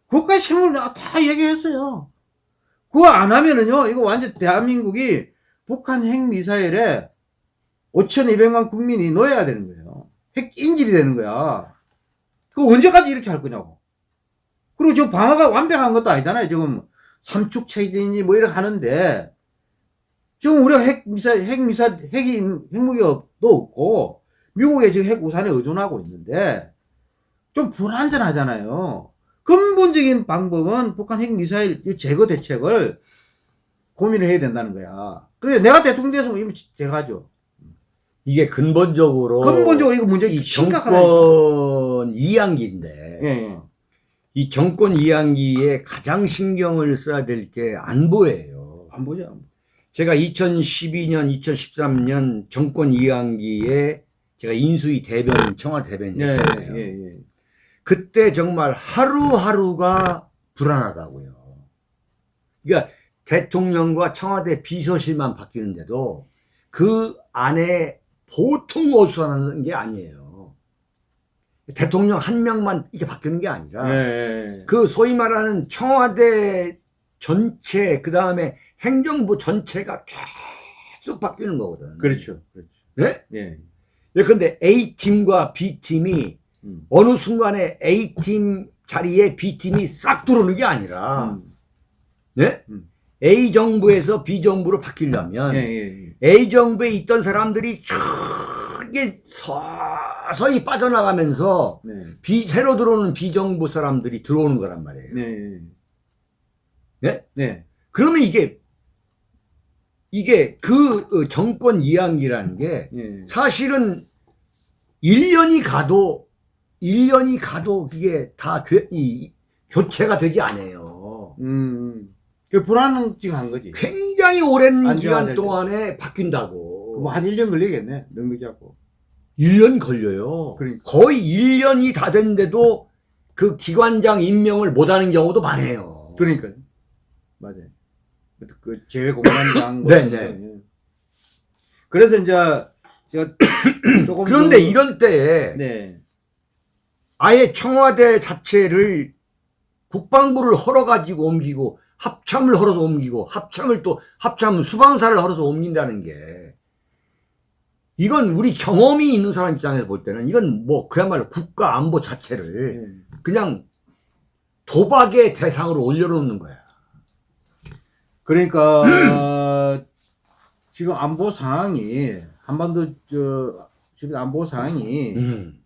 그것까지 내가 다 얘기했어요. 그거 안 하면은요 이거 완전 대한민국이 북한 핵 미사일에 5,200만 국민이 놓여야 되는 거예요. 핵 인질이 되는 거야. 그 언제까지 이렇게 할 거냐고. 그리고 저 방어가 완벽한 것도 아니잖아요. 지금 삼축 체제인지 뭐 이렇게 하는데 지금 우리가 핵 미사일, 핵 미사일, 핵이 핵무기도 없고 미국의 지금 핵 우산에 의존하고 있는데 좀 불안전하잖아요. 근본적인 방법은 북한 핵 미사일 제거 대책을 고민을 해야 된다는 거야. 그래 내가 대통령 돼서 이미 제거하죠. 이게 근본적으로 근본적으로 이거 문제 이 심각하다. 정권 이양기인데 예, 예. 이 정권 이양기에 가장 신경을 써야 될 게 안보예요. 안 보죠. 안 보죠. 제가 2012년, 2013년 정권 이양기에 제가 인수위 대변, 청와 예, 대변이었잖아요. 예, 예. 그때 정말 하루하루가 불안하다고요. 그러니까 대통령과 청와대 비서실만 바뀌는데도 그 안에 보통 어수선하는 게 아니에요. 대통령 한 명만 이렇게 바뀌는 게 아니라 예, 그 소위 말하는 청와대 전체 그 다음에 행정부 전체가 계속 바뀌는 거거든. 그렇죠. 그렇죠. 예? 예. 예컨대 A팀과 B팀이 음. 어느 순간에 A팀 자리에 B팀이 싹 들어오는 게 아니라 음. 네? 음. A 정부에서 B 정부로 바뀌려면 예, 예, 예. A 정부에 있던 사람들이 크게 서 서히 빠져나가면서 네. B 새로 들어오는 B 정부 사람들이 들어오는 거란 말이에요. 네. 네? 네. 그러면 이게 이게 그 어, 정권 이양기라는 게 예. 사실은 1년이 가도 1년이 가도 그게 다 교, 이, 교체가 되지 않아요. 음. 그 불안증한 거지. 굉장히 오랜 기간 때. 동안에 바뀐다고. 뭐 한 1년 걸리겠네. 넉넉히 하고. 1년 걸려요. 그러니까. 거의 1년이 다 됐는데도 그 기관장 임명을 못하는 경우도 많아요. 그러니까요. 맞아요. 그 제외 공관장. 뭐 네. 그래서 이제 제가 조금 그런데 더- 이런 때에 네. 아예 청와대 자체를 국방부를 헐어가지고 옮기고 합참을 헐어서 옮기고 합참을 또 합참 수방사를 헐어서 옮긴다는 게 이건 우리 경험이 있는 사람 입장에서 볼 때는 이건 뭐 그야말로 국가 안보 자체를 예. 그냥 도박의 대상으로 올려놓는 거야. 그러니까 어, 지금 안보 상황이 한반도 저 지금 안보 상황이 음.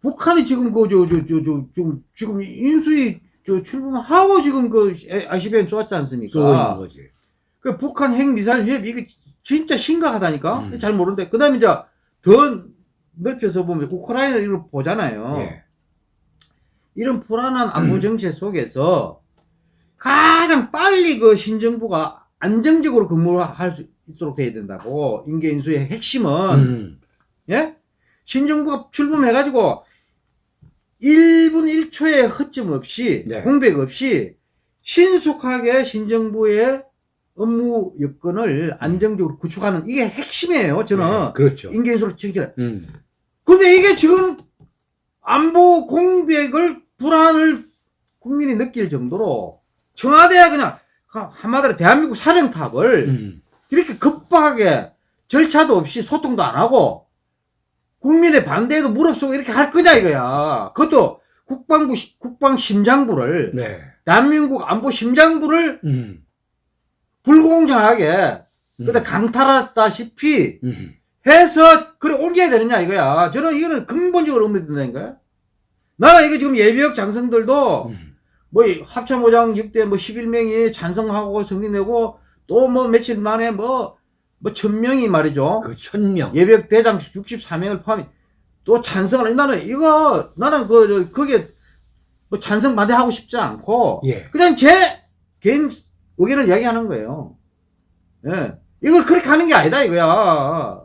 북한이 지금 그저저저저 지금 인수위 저 출범하고 지금 그 ICBM 쏘았지 않습니까? 쏘고 있는 거지. 그 북한 핵 미사일 위협 이게 진짜 심각하다니까. 음. 잘 모르는데 그 다음에 이제 더 넓혀서 보면 우크라이나 이걸 보잖아요. 예. 이런 불안한 안보 음. 정책 속에서 가장 빨리 그 신정부가 안정적으로 근무를 할 수 있도록 돼야 된다고 인계 인수의 핵심은 음. 예? 신정부가 출범해가지고 1분 1초의 허점 없이 네. 공백 없이 신속하게 신정부의 업무 여건을 안정적으로 구축하는 이게 핵심이에요. 저는 네, 그렇죠. 인계인수로 지키는. 음. 근데 이게 지금 안보 공백을 불안을 국민이 느낄 정도로 청와대가 그냥 한마디로 대한민국 사령탑을 음. 이렇게 급박하게 절차도 없이 소통도 안 하고 국민의 반대에도 무릅쓰고 이렇게 할 거냐 이거야. 그것도 국방부 시- 국방 심장부를 네. 대한민국 안보 심장부를 음. 불공정하게 음. 그다 강탈하다시피 음. 해서 그래 옮겨야 되느냐 이거야. 저는 이거는 근본적으로 의미된다는 거야. 나는 이거 지금 예비역 장성들도 음. 뭐 합참의장 6대 뭐 11명이 찬성하고 성리내고 또 뭐 며칠 만에 뭐 뭐 천명이 말이죠. 그 천명. 예비역 대장 64명을 포함해 또 찬성을 나는 이거 나는 그 저, 그게 뭐 찬성 반대하고 싶지 않고 예. 그냥 제 개인 의견을 이야기하는 거예요. 예. 이걸 그렇게 하는 게 아니다 이거야.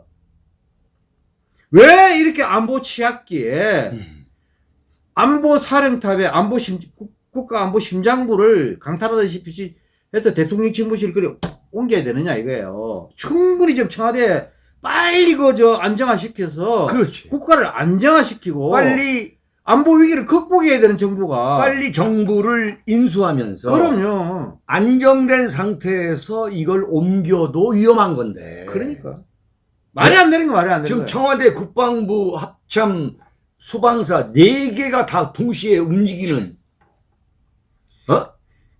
왜 이렇게 안보 취약기에 음. 안보 사령탑에 안보 심 국- 국가 안보 심장부를 강탈하다시피 해서 대통령 집무실 그리 옮겨야 되느냐 이거예요. 충분히 좀 청와대 빨리 그저 안정화시켜서 그렇지. 국가를 안정화시키고 빨리 안보 위기를 극복해야 되는 정부가 빨리 정부를 인수하면서 그럼요. 안정된 상태에서 이걸 옮겨도 위험한 건데. 그러니까 말이 안 되는 거 말이 안 되는 지금. 청와대 국방부 합참 수방사 네 개가 다 동시에 움직이는 어?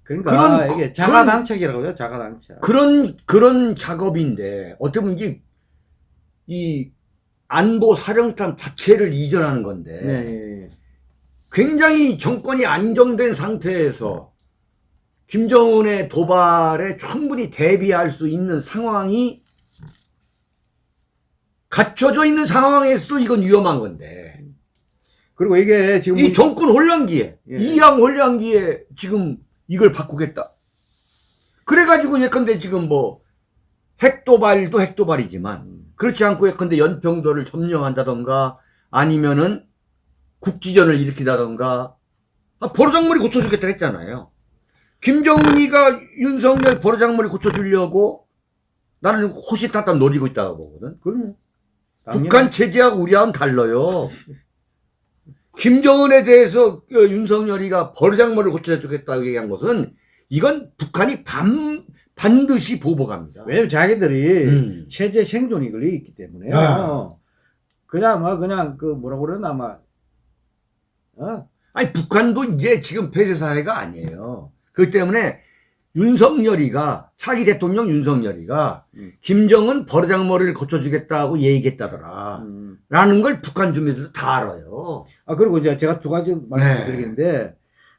그러니까 그런 이게 그- 자가당착이라고 해요. 자가당착. 그런 그런 작업인데 어떻게 보면 이게 이 안보 사령탑 자체를 이전하는 건데 네, 예, 예. 굉장히 정권이 안정된 상태에서 김정은의 도발에 충분히 대비할 수 있는 상황이 갖춰져 있는 상황에서도 이건 위험한 건데 그리고 이게 지금 이 정권 혼란기에 예. 이양 혼란기에 지금 이걸 바꾸겠다 그래가지고 예컨대 지금 뭐 핵도발도 핵도발이지만 그렇지 않고 예컨대 연평도를 점령한다던가 아니면은 국지전을 일으키다던가 아, 버르장머리 고쳐주겠다 했잖아요. 김정은이가 윤석열 버르장머리 고쳐주려고 나는 호시탐탐 노리고 있다고 보거든. 그럼요. 북한 체제하고 우리하고는 달라요. 김정은에 대해서 그 윤석열이가 버르장머리를 고쳐주겠다고 얘기한 것은 이건 북한이 반, 반드시 보복합니다. 왜냐면 자기들이 음. 체제 생존이 걸려 있기 때문에요. 아. 그냥 뭐 그냥 그 뭐라 그러나 막 어? 아니 북한도 이제 지금 폐쇄 사회가 아니에요. 그렇기 때문에 윤석열이가 차기 대통령 윤석열이가 음. 김정은 버르장머리를 고쳐주겠다고 얘기했다더라. 음. 라는 걸 북한 주민들도 다 알아요. 아 그리고 이제 제가 두 가지 네. 말씀드리겠는데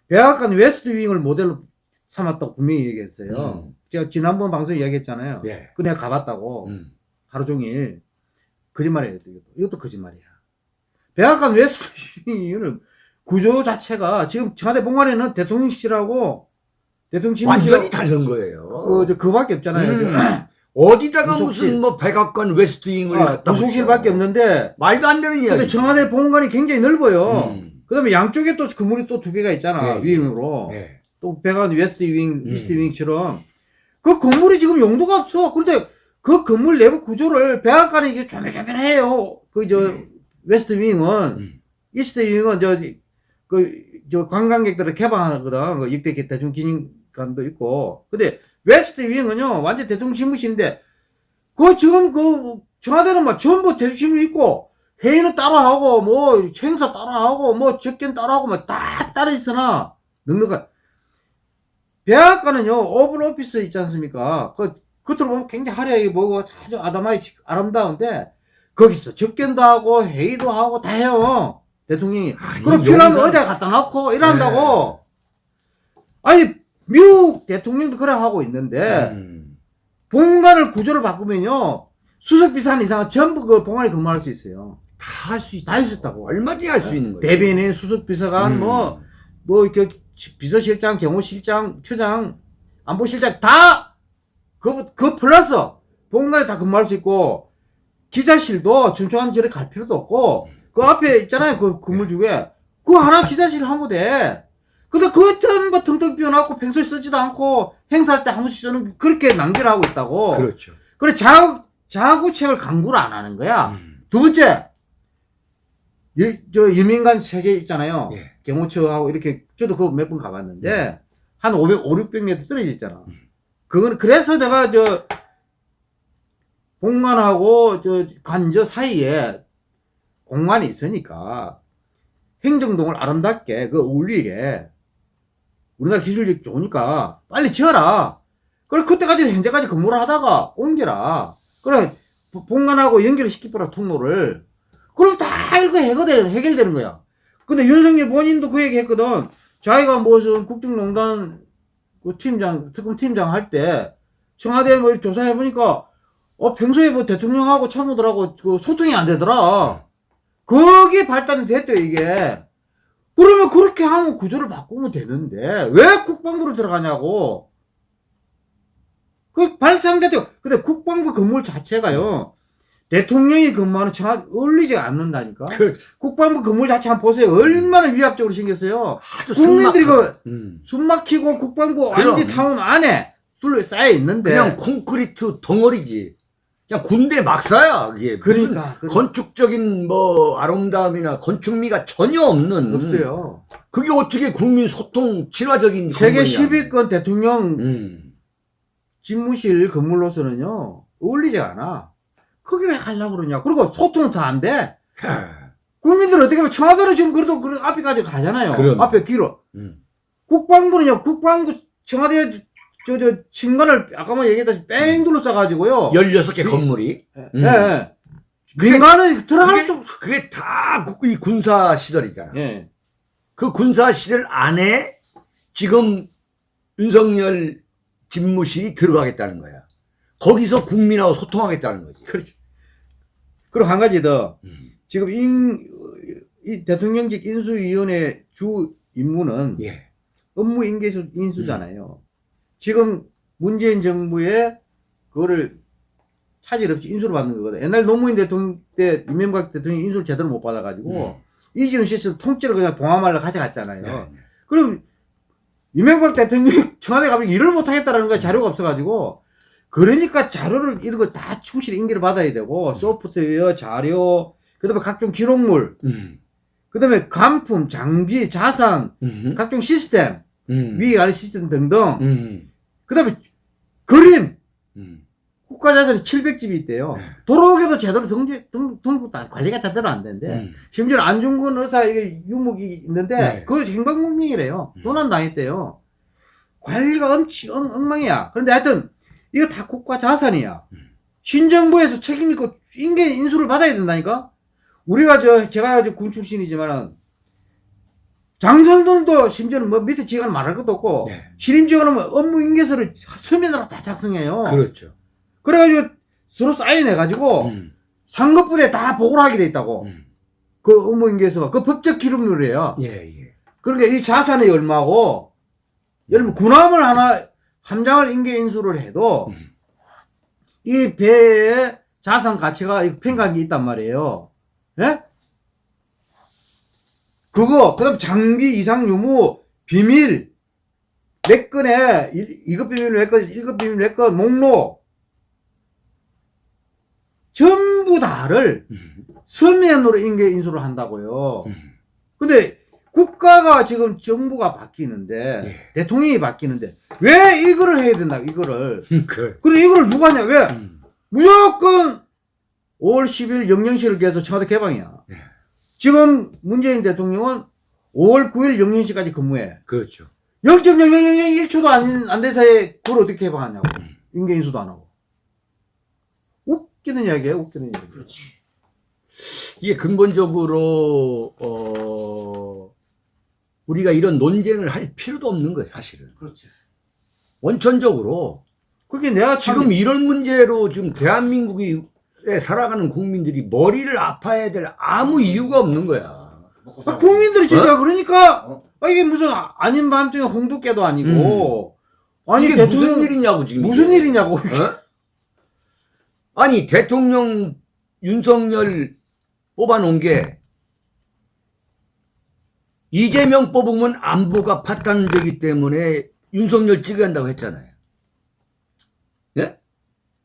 백악관 웨스트 윙을 모델로 삼았다고 분명히 얘기했어요. 음. 제가 지난번 방송에 이야기했잖아요. 예. 그 내가 가봤다고 음. 하루 종일 거짓말이에요. 이것도, 이것도 거짓말이야. 백악관 웨스트 윙은 구조 자체가 지금 청와대 본관에는 대통령실하고 대통령 집무실하고 완전히 다른 거예요. 그, 저, 그밖에 없잖아요. 음. 어디다가 부속실. 무슨 뭐 백악관 웨스트윙을 아, 갖다 부속실밖에. 없는데 말도 안 되는 근데 이야기. 청와대 본관이 굉장히 넓어요. 음. 그다음에 양쪽에 또 건물이 또 두 개가 있잖아 예, 예. wing으로 예. 또 백악관 웨스트 윙, 음. 이스트 윙처럼 그 건물이 지금 용도가 없어. 그런데 그 건물 내부 구조를 백악관이 이게 조밀조밀해요. 그 저 웨스트 윙은 음. 이스트 윙은 저 그 저 관광객들을 개방하거든. 그 역대 대중 기념관도 있고. 근데 웨스트 윙은요 완전 대통령 집무실인데 그 지금 그 청와대는 막 전부 대통령 집무실 있고 회의는 따로 하고 뭐 행사 따로 하고 뭐 접견 따로 하고 막 다 따로 있으나 넉넉한 백악관은요 오븐 오피스 있지 않습니까? 그 겉으로 보면 굉장히 화려하게 보고 아주 아담하게 아름다운데 거기서 접견도 하고 회의도 하고 다 해요. 대통령이. 아니, 그럼 필요하면 용산- 의자 갖다 놓고 이런다고. 아니 미국 대통령도 그래 하고 있는데 음. 본관을 구조를 바꾸면요 수석 비서관 이상은 전부 그 본관에 근무할 수 있어요. 다 할 수 있다. 다 있다고. 얼마든지 할 수 있는 거죠. 대변인, 수석 비서관, 음. 뭐, 뭐, 그, 비서실장, 경호실장, 처장, 안보실장, 다, 그, 그 플러스, 본관에 다 근무할 수 있고, 기자실도 춘추한 절에 갈 필요도 없고, 그 앞에 있잖아요, 그 건물주에. 그거 하나 기자실 하면 돼. 근데 전부 텅텅 비워놓고 평소에 쓰지도 않고, 행사할 때 한 번씩 쓰는, 그렇게 낭비를 하고 있다고. 그렇죠. 그래, 자, 자구책을 강구를 안 하는 거야. 음. 두 번째, 유, 저 유민관 세계 있잖아요. 예. 경호처하고 이렇게 저도 그거 몇 번 가봤는데 한 500, 5, 600m 떨어져 있잖아. 음. 그건 그래서 내가 저 공간하고 저 관저 사이에 공간이 있으니까 행정동을 아름답게 그 어울리게 우리나라 기술력 좋으니까 빨리 지어라. 그래 그때까지 현재까지 근무를 하다가 옮겨라. 그래 본관하고 연결시키더라 통로를. 그럼 다 이거 해결되는, 해결되는 거야. 근데 윤석열 본인도 그 얘기 했거든. 자기가 무슨 국정농단 그 팀장, 특검 팀장 할 때 청와대 뭐 조사해보니까 어, 평소에 뭐 대통령하고 참모들하고 그 소통이 안 되더라. 거기에 발단이 됐대요, 이게. 그러면 그렇게 하면 구조를 바꾸면 되는데, 왜 국방부로 들어가냐고. 그 발상대죠. 근데 국방부 건물 자체가요, 대통령이 근무하는 청와대 어울리지 않는다니까. 그 국방부 건물 자체 한번 보세요. 얼마나 위압적으로 생겼어요. 아주 국민들이 숨막혀. 그 음. 숨 막히고 국방부. 완지 타운 안에 둘러싸여 있는데. 그냥 콘크리트 덩어리지. 그냥 군대 막사야 그게. 그러니까. 그- 건축적인 뭐 아름다움이나 건축미가 전혀 없는. 없어요. 그게 어떻게 국민 소통 친화적인 세계 건물이냐. 10위권 대통령 음. 집무실 건물로서는요, 어울리지 않아. 거기 왜 가려고 그러냐. 그리고 소통은 더안 돼. 국민들 어떻게 보면 청와대로 지금 그래도 그 앞에까지 가잖아요. 그럼. 앞에 길어. 음. 국방부는요, 국방부 청와대 저, 저, 친관을 아까 뭐 얘기했다시피 뺑 둘러싸가지고요. 16개 건물이. 예, 음. 예. 민간은 들어갈 수. 그게 다 국- 이 군사 시설이잖아. 예. 그 군사 시설 안에 지금 윤석열 집무실이 들어가겠다는 거야. 거기서 국민하고 소통하겠다는 거지. 그렇죠. 그리고 한 가지 더. 음. 지금 인, 이 대통령직 인수위원회 주 임무는 예. 업무 인계수 인수잖아요. 지금 문재인 정부의 그거를 차질 없이 인수를 받는 거거든. 옛날 노무현 대통령 때 이명박 대통령이 인수를 제대로 못 받아가지고 이지훈 씨를 통째로 그냥 봉화말로 가져갔잖아요. 네. 그럼 이명박 대통령이 청와대 가면 일을 못 하겠다라는 거야 자료가 없어가지고 그러니까 자료를 이런 걸 다 충실히 인계를 받아야 되고 소프트웨어 자료 그다음에 각종 기록물 음. 그다음에 간품 장비 자산 음. 각종 시스템 음. 아래 시스템 등등 음. 그다음에 그림 음. 국가자산이 700집이 있대요 네. 도로계도 제대로 등재 등 등록 다 관리가 제대로 안 되는데 음. 심지어 안중근 의사 이게 유목이 있는데 네. 그거 행방불명이래요. 음. 도난 당했대요. 관리가 엄청 엉- 엉망이야. 그런데 하여튼 이거 다 국가 자산이야. 음. 신정부에서 책임 있고 인계 인수를 받아야 된다니까. 우리가 저 제가 저군 출신이지만은 장성들도 심지어는 뭐 밑에 지휘관 말할 것도 없고 네. 신임 지휘관은 업무 인계서를 서면으로 다 작성해요. 그렇죠. 그래가지고 서로 사인해가지고 음. 상급부대에 다 보고를 하게 돼 있다고. 음. 그 업무 인계서가 그 법적 기록물이에요. 예, 예. 그러니까 이 자산이 얼마고 예를 들면 군함을 하나 함장을 인계 인수를 해도 음. 이 배의 자산 가치가 이 평가기 있단 말이에요. 예? 그거 그다음 장비 이상 유무 비밀 몇 건에 2급 비밀 몇 건, 1급 비밀 몇 건, 목록 전부 다를 음. 서면으로 인계 인수를 한다고요. 음. 근데 국가가 지금 정부가 바뀌는데 예. 대통령이 바뀌는데 왜 이거를 해야 된다 이거를 그. 그래 이거를 누가 하냐 왜 음. 무조건 5월 10일 영영시를 계속 청와대 개방이야 예. 지금 문재인 대통령은 5월 9일 영영시까지 근무해 그렇죠. 0.0001초도 안, 안된 사이에 그걸 어떻게 개방하냐고 음. 인계인수도 안 하고 웃기는 이야기야 웃기는 이야기 이게 근본적으로 어 우리가 이런 논쟁을 할 필요도 없는 거예요, 사실은. 그렇지. 원천적으로 그게 내가 참- 지금 이런 문제로 지금 대한민국이 에 살아가는 국민들이 머리를 아파야 될 아무 이유가 없는 거야. 아, 국민들이 진짜 그러니까 어? 아, 이게 무슨 아- 아닌 밤중에 홍두깨도 아니고 아니 음. 이게 대통령 무슨 일이냐고 지금 무슨 이게. 일이냐고 어? 아니 대통령 윤석열 뽑아놓은 게 이재명 뽑으면 안보가 파탄되기 때문에 윤석열 찍어야 한다고 했잖아요. 예?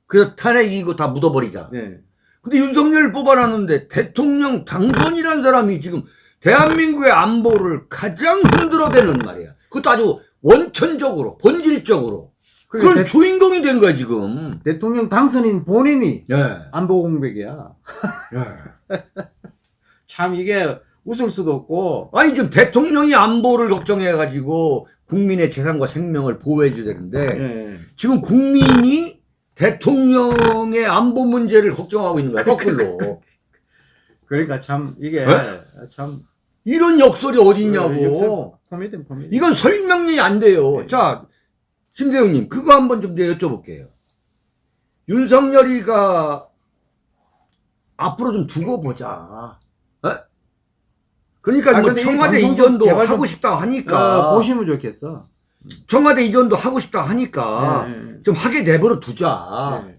그래서 탄핵이고 다 묻어버리자. 네. 근데 윤석열 뽑아놨는데 대통령 당선이라는 사람이 지금 대한민국의 안보를 가장 흔들어대는 말이야. 그것도 아주 원천적으로, 본질적으로. 그런 그러니까 대, 주인공이 된 거야, 지금. 대통령 당선인 본인이 예. 안보 공백이야. 참 이게 웃을 수도 없고 아니, 지금 대통령이 안보를 걱정해가지고 국민의 재산과 생명을 보호해줘야 되는데, 예. 지금 국민이 대통령의 안보 문제를 걱정하고 있는 거야, 거꾸로. 그러니까 참 이게 네? 참 이런 역설이 어디 예, 있냐고. 역설 코미디 코미디. 이건 설명이 안 돼요. 네. 자, 심대웅님, 그거 한번 좀 여쭤볼게요. 윤석열이가 앞으로 좀 두고 보자. 어? 그러니까 아, 뭐 근데 이 청와대 이전도 하고 싶다 하니까 어, 보시면 좋겠어. 청와대 이전도 하고 싶다 하니까 예, 예, 좀 하게 내버려 두자. 예.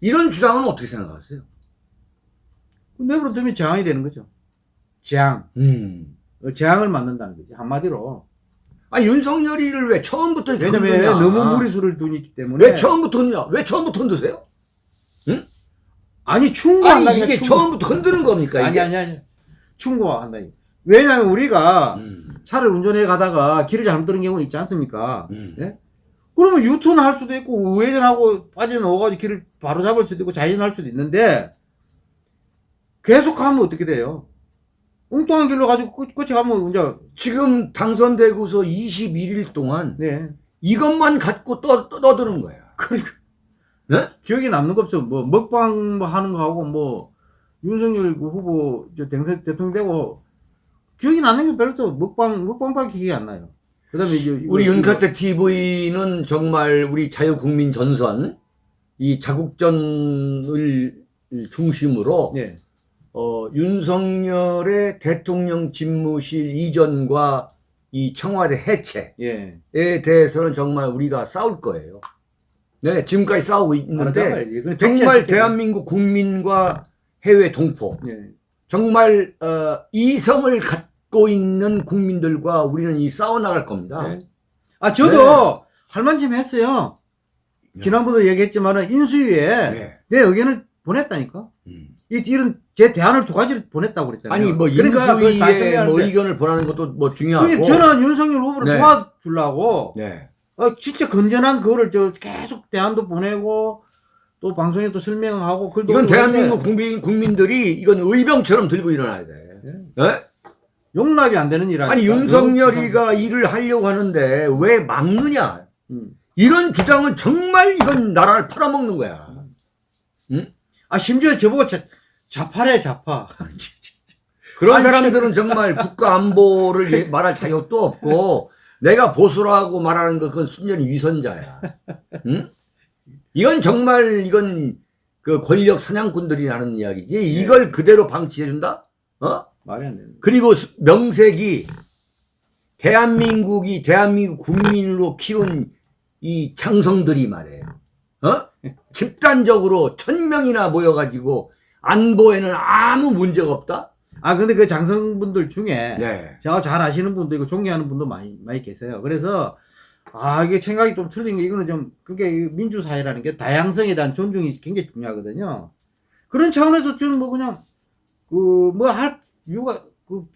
이런 주장은 어떻게 생각하세요? 내버려 두면 재앙이 되는 거죠. 재앙. 음. 어, 재앙을 만든다는 거지 한마디로. 아니 윤석열이를 왜 처음부터 왜냐면 흔드냐? 너무 무리수를 두기 때문에. 왜 처음부터 흔드냐? 왜 처음부터 흔드세요? 아니 아니 충고한다니까. 이게 충고. 처음부터 흔드는 겁니까? 아니 이게? 아니 아니. 충고한다니. 왜냐면 우리가 음. 차를 운전해 가다가 길을 잘못 들은 경우 있지 않습니까? 음. 예? 그러면 유턴 할 수도 있고 우회전하고 빠져나와가지고 길을 바로 잡을 수도 있고 좌회전할 수도 있는데 계속 가면 어떻게 돼요? 엉뚱한 길로 가지고 끝- 끝이 가면 이제 지금 당선되고서 21일 동안 네 이것만 갖고 떠, 떠, 떠드는 거야. 그러니까 네? 기억에 남는 거 없죠. 뭐 먹방 뭐 하는 거 하고 뭐 윤석열 그 후보 저 당선 대통령 되고 기억이 나는 게 별로 또 먹방 먹방밖에 기억이 안 나요. 그다음에 이제 우리 이거- 윤카세 TV는 정말 우리 자유국민 전선, 이 자국전을 중심으로 예. 어, 윤석열의 대통령 집무실 이전과 이 청와대 해체에 예. 대해서는 정말 우리가 싸울 거예요. 네, 지금까지 싸우고 있는데 알았잖아요. 이건 정말 백지화 대한민국 국민과 해외 동포. 예. 정말 어, 이성을 갖고 있는 국민들과 우리는 이 싸워 나갈 겁니다. 네. 아 저도 할 만큼 했어요. 네. 지난번도 얘기했지만은 인수위에 네. 내 의견을 보냈다니까. 음. 이 이런 제 대안을 두 가지를 보냈다고 그랬잖아요. 아니 뭐 그러니까 인수위에 뭐 의견을 보라는 것도 뭐 중요하고. 그게 저는 윤석열 후보를 네. 도와주려고 네. 어, 진짜 건전한 그거를 저 계속 대안도 보내고 또 방송에 또 설명하고 글도 이건 대한민국 국민 국민들이 이건 의병처럼 들고 일어나야 돼. 네? 용납이 안 되는 일 아니 윤석열이가 일을 하려고 하는데 왜 막느냐? 음. 이런 주장은 정말 이건 나라를 팔아먹는 거야. 아 심지어 저보고 자, 좌파래 좌파. 그런 아니, 사람들은 정말 국가 안보를 예- 말할 자격도 없고 내가 보수라고 말하는 거 그건 순전히 위선자야. 응? 이건 정말 이건 그 권력 사냥꾼들이 하는 이야기지. 이걸 그대로 방치해준다? 어? 말이 안 되는. 그리고 수- 명색이 대한민국이 대한민국 국민으로 키운 이 장성들이 말이에요. 어? 집단적으로 천 명이나 모여가지고 안보에는 아무 문제가 없다? 아 근데 그 장성분들 중에 네. 제가 잘 아시는 분도 있고 존경하는 분도 많이 많이 계세요. 그래서 아 이게 생각이 좀 틀린 게 이거는 좀 그게 이 민주사회라는 게 다양성에 대한 존중이 굉장히 중요하거든요. 그런 차원에서 저는 뭐 그냥 그 뭐 할 이유가 그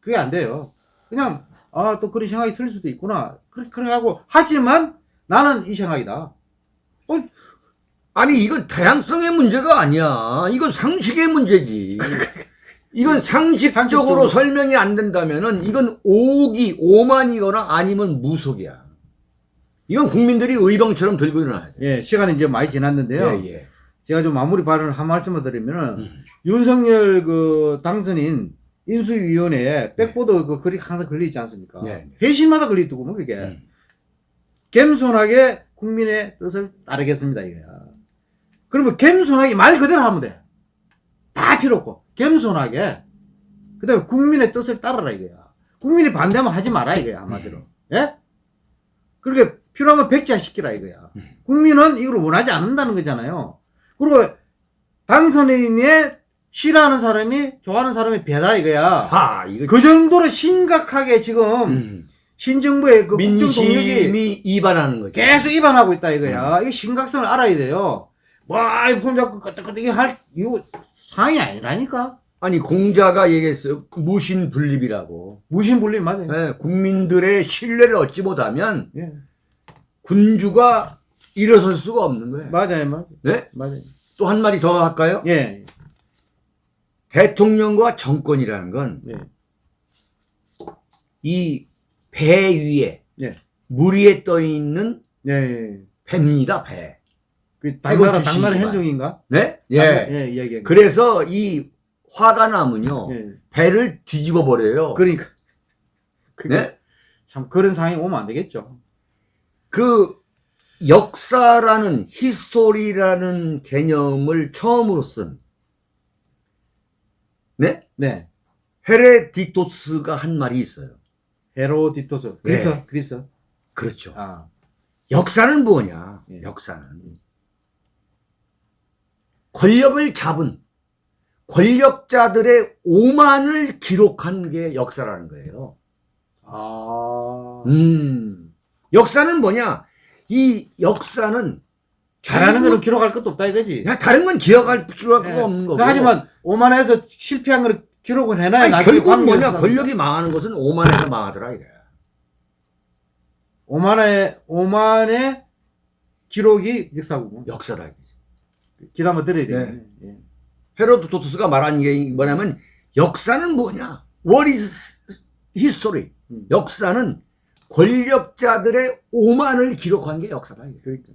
그게 안 돼요. 그냥 아 또 그런 생각이 들 수도 있구나. 그렇게 그렇게 하고 하지만 나는 이 생각이다. 아니 이건 다양성의 문제가 아니야. 이건 상식의 문제지. 이건 상식적으로 상식적으로. 설명이 안 된다면은 이건 오기 오만이거나 아니면 무속이야. 이건 국민들이 의병처럼 들고 일어나야 돼. 예 시간이 이제 많이 지났는데요. 예, 예. 제가 좀 마무리 발언을 한 말씀을 드리면은 음. 윤석열 그 당선인 인수위원회에 백보드 그 글이 항상 걸려 있지 않습니까? 네. 회신마다 걸려 있고 뭐 그게 음. 겸손하게 국민의 뜻을 따르겠습니다 이거야. 그러면 겸손하게 말 그대로 하면 돼. 다 필요 없고 겸손하게 그다음에 국민의 뜻을 따르라 이거야. 국민이 반대하면 하지 마라 이거야 한마디로. 예? 그렇게 필요하면 백지화 시키라 이거야. 음. 국민은 이걸 원하지 않는다는 거잖아요. 그리고 당선인의 싫어하는 사람이 좋아하는 사람이 배다 이거야. 하 이거 그 정도로 심각하게 지금 음. 신정부의 그 국정 동력이 이반하는 거죠. 계속 위반하고 있다 이거야. 이거 심각성을 알아야 돼요. 와, 폰 잡고 끄떡끄떡 할 이거 상황이 아니라니까. 아니 공자가 얘기했어요. 무신분립이라고. 무신분립 맞아요. 예, 국민들의 신뢰를 얻지 못하면 예. 군주가 일어설 수가 없는 거예요. 맞아요, 맞아요. 네? 맞아요. 또 한 마디 더 할까요? 예, 대통령과 정권이라는 건이배 예. 위에 예. 물 위에 떠 있는 예, 예. 배입니다. 배. 그 당나라 당나라. 네? 현종인가? 당나- 예. 예, 이야기. 그래서 이 화가 나면요 예. 배를 뒤집어 버려요. 그러니까. 그게 네? 참 그런 상황이 오면 안 되겠죠. 그 역사라는 history라는 개념을 처음으로 쓴 네? 네. 헤레디토스가 한 말이 있어요. 헤로디토스. 그래서 네. 그래서 그렇죠. 아, 역사는 뭐냐? 예. 역사는 권력을 잡은 권력자들의 오만을 기록한 게 역사라는 거예요. 아. 음. 역사는 뭐냐? 이 역사는 잘하는 거는 기록할 것도 없다 이거지. 그냥 다른 건 기억할 필요가 예. 없는 거고. 그 하지만 오만해서 실패한 거를 기록을 해놔야 아니, 결국은 뭐냐? 권력이 망하는 것은 오만해서 망하더라 이게. 오만의 오만의 기록이 역사고 역사다. 이거지. 기도 한번 드려야 네. 되겠네. 예. 헤로도토스가 말한 게 뭐냐면 역사는 뭐냐? What is history? 음. 역사는 권력자들의 오만을 기록한 게 역사다. 그러니까.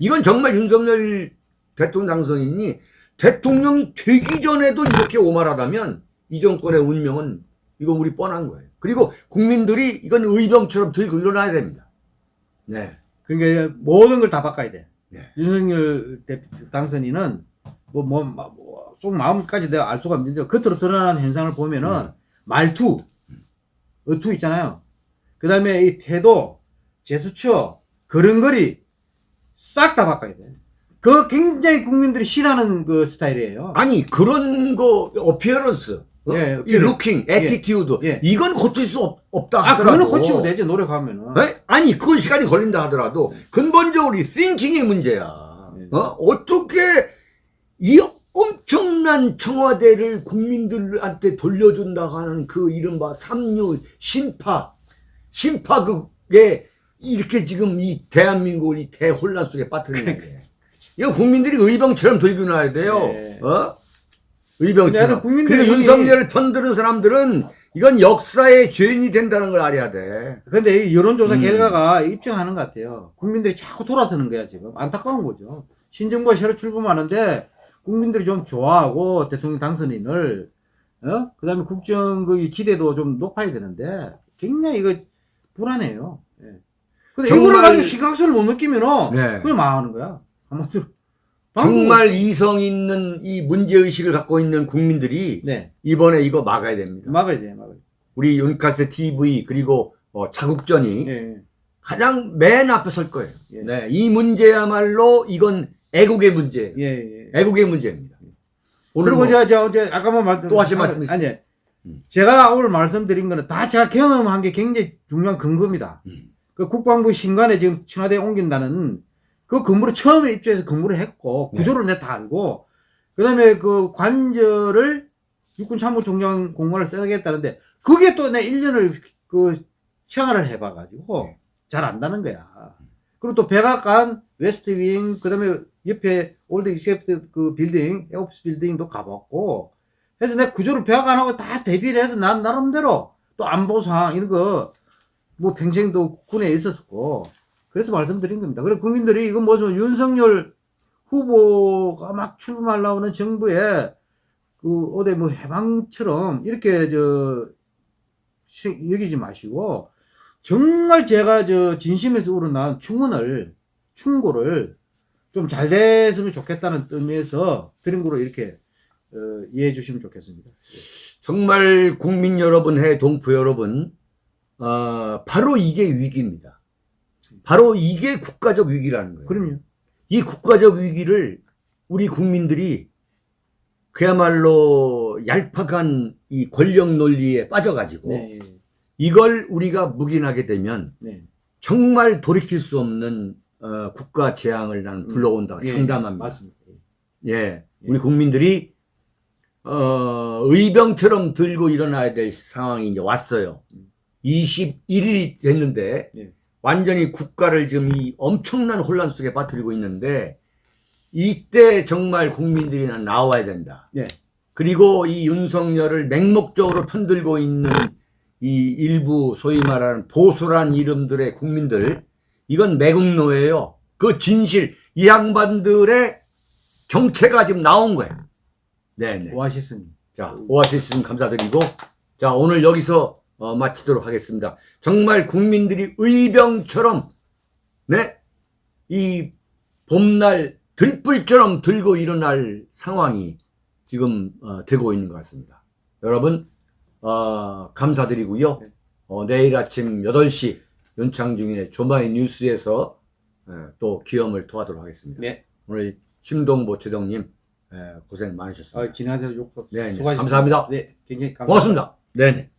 이건 정말 윤석열 대통령 당선인이 대통령이 되기 전에도 이렇게 오만하다면 이 정권의 운명은 이건 우리 뻔한 거예요. 그리고 국민들이 이건 의병처럼 들고 일어나야 됩니다. 네. 그러니까 모든 걸 다 바꿔야 돼. 네. 윤석열 대 당선인은 뭐 뭐 뭐, 속 마음까지 내가 알 수가 없는데 겉으로 드러나는 현상을 보면은 음. 말투, 어투 있잖아요. 그 다음에 이 태도, 제스처, 걸음걸이 싹 다 바꿔야 돼. 그 굉장히 국민들이 싫어하는 그 스타일이에요. 아니 그런 거 appearance, 어? 예, 이. looking, attitude 예. 이건 고칠 수 없, 아, 하더라도 그거는 고치면 되지 노력하면은. 에? 아니 그건 시간이 걸린다 하더라도 근본적으로 이 thinking의 문제야. 네. 어? 어떻게 이 엄청난 청와대를 국민들한테 돌려준다고 하는 그 이른바 삼류 심파 심파 그게 이렇게 지금 이 대한민국을 이 대혼란 속에 빠뜨리는 게 이거 국민들이 의병처럼 들고 나야 돼요. 네. 어? 의병처럼. 국민들이- 그리고 윤석열을 편드는 사람들은 이건 역사의 죄인이 된다는 걸 알아야 돼. 근데 이 여론조사 음. 결과가 입증하는 것 같아요. 국민들이 자꾸 돌아서는 거야, 지금. 안타까운 거죠. 신정부가 새로 출범하는데 국민들이 좀 좋아하고 대통령 당선인을, 어? 그 다음에 국정 그 기대도 좀 높아야 되는데 굉장히 이거 불안해요. 예. 근데 정말- 이거를 가지고 시각성을 못 느끼면은 네. 그냥 망하는 거야. 한마디로. 정말 이성 있는 이 문제의식을 갖고 있는 국민들이 네. 이번에 이거 막아야 됩니다. 막아야 돼, 막아야 돼. 우리 윤카세 TV 그리고 어, 자국전이 예. 가장 맨 앞에 설 거예요. 예. 네, 이 문제야말로 이건 애국의 문제예요. 예, 예. 애국의 문제입니다. 오늘 그리고 뭐 제가, 제가 어제 아까만 말씀 또 하실 말씀 있어요? 아니, 음. 제가 오늘 말씀드린 거는 다 제가 경험한 게 굉장히 중요한 근거입니다. 음. 그 국방부 신관에 지금 청와대에 옮긴다는 그 근무를 처음에 입주해서 근무를 했고 네. 구조를 내다 알고 그다음에 그 관절을 육군 참모총장 공무원을 써야겠다는데 그게 또 내 1년을 그 생활을 해봐가지고 네. 잘 안다는 거야. 그리고 또 백악관, 웨스트윙, 그 다음에 옆에 올드 익셉트 그 빌딩, 에어오피스 빌딩도 가봤고, 그래서 내가 구조를 백악관하고 다 대비를 해서 난 나름대로 또 안보 상황 이런 거, 뭐 평생도 군에 있었고, 그래서 말씀드린 겁니다. 그래 국민들이 이건 뭐죠? 윤석열 후보가 막 출마하려고 하는 정부에 그 어디 뭐 해방처럼 이렇게 저 시- 여기지 마시고 정말 제가 저 진심에서 우러난 충원을 충고를 좀 잘 됐으면 좋겠다는 의미에서 드린 거로 이렇게 어, 이해해 주시면 좋겠습니다. 정말 국민 여러분, 해 동포 여러분, 어, 바로 이게 위기입니다. 바로 이게 국가적 위기라는 거예요. 그럼요. 이 국가적 위기를 우리 국민들이 그야말로 얄팍한 이 권력 논리에 빠져가지고 네, 이걸 우리가 묵인하게 되면 네, 정말 돌이킬 수 없는 어, 국가 재앙을 나는 불러온다 예, 장담합니다. 맞습니다. 예, 우리 국민들이 어, 의병처럼 들고 일어나야 될 상황이 이제 왔어요. 21일이 됐는데 예. 완전히 국가를 지금 이 엄청난 혼란 속에 빠뜨리고 있는데 이때 정말 국민들이 난 나와야 된다. 네. 그리고 이 윤석열을 맹목적으로 편들고 있는 이 일부 소위 말하는 보수란 이름들의 국민들 이건 매국노예요. 그 진실 이 양반들의 정체가 지금 나온 거예요. 네네. 오아시스님. 자 오아시스님 감사드리고 자 오늘 여기서 어, 마치도록 하겠습니다. 정말 국민들이 의병처럼 네 이 봄날 들불처럼 들고 일어날 상황이 지금 어, 되고 있는 것 같습니다. 여러분 어, 감사드리고요. 네. 어, 내일 아침 8시 윤창중의 조마이 뉴스에서 에, 또 기염을 토하도록 하겠습니다. 네. 오늘 심동보 최동님 에, 고생 많으셨습니다. 아, 지난해 욕 네, 네. 감사합니다. 네, 굉장히 감사합니다. 고맙습니다. 네네.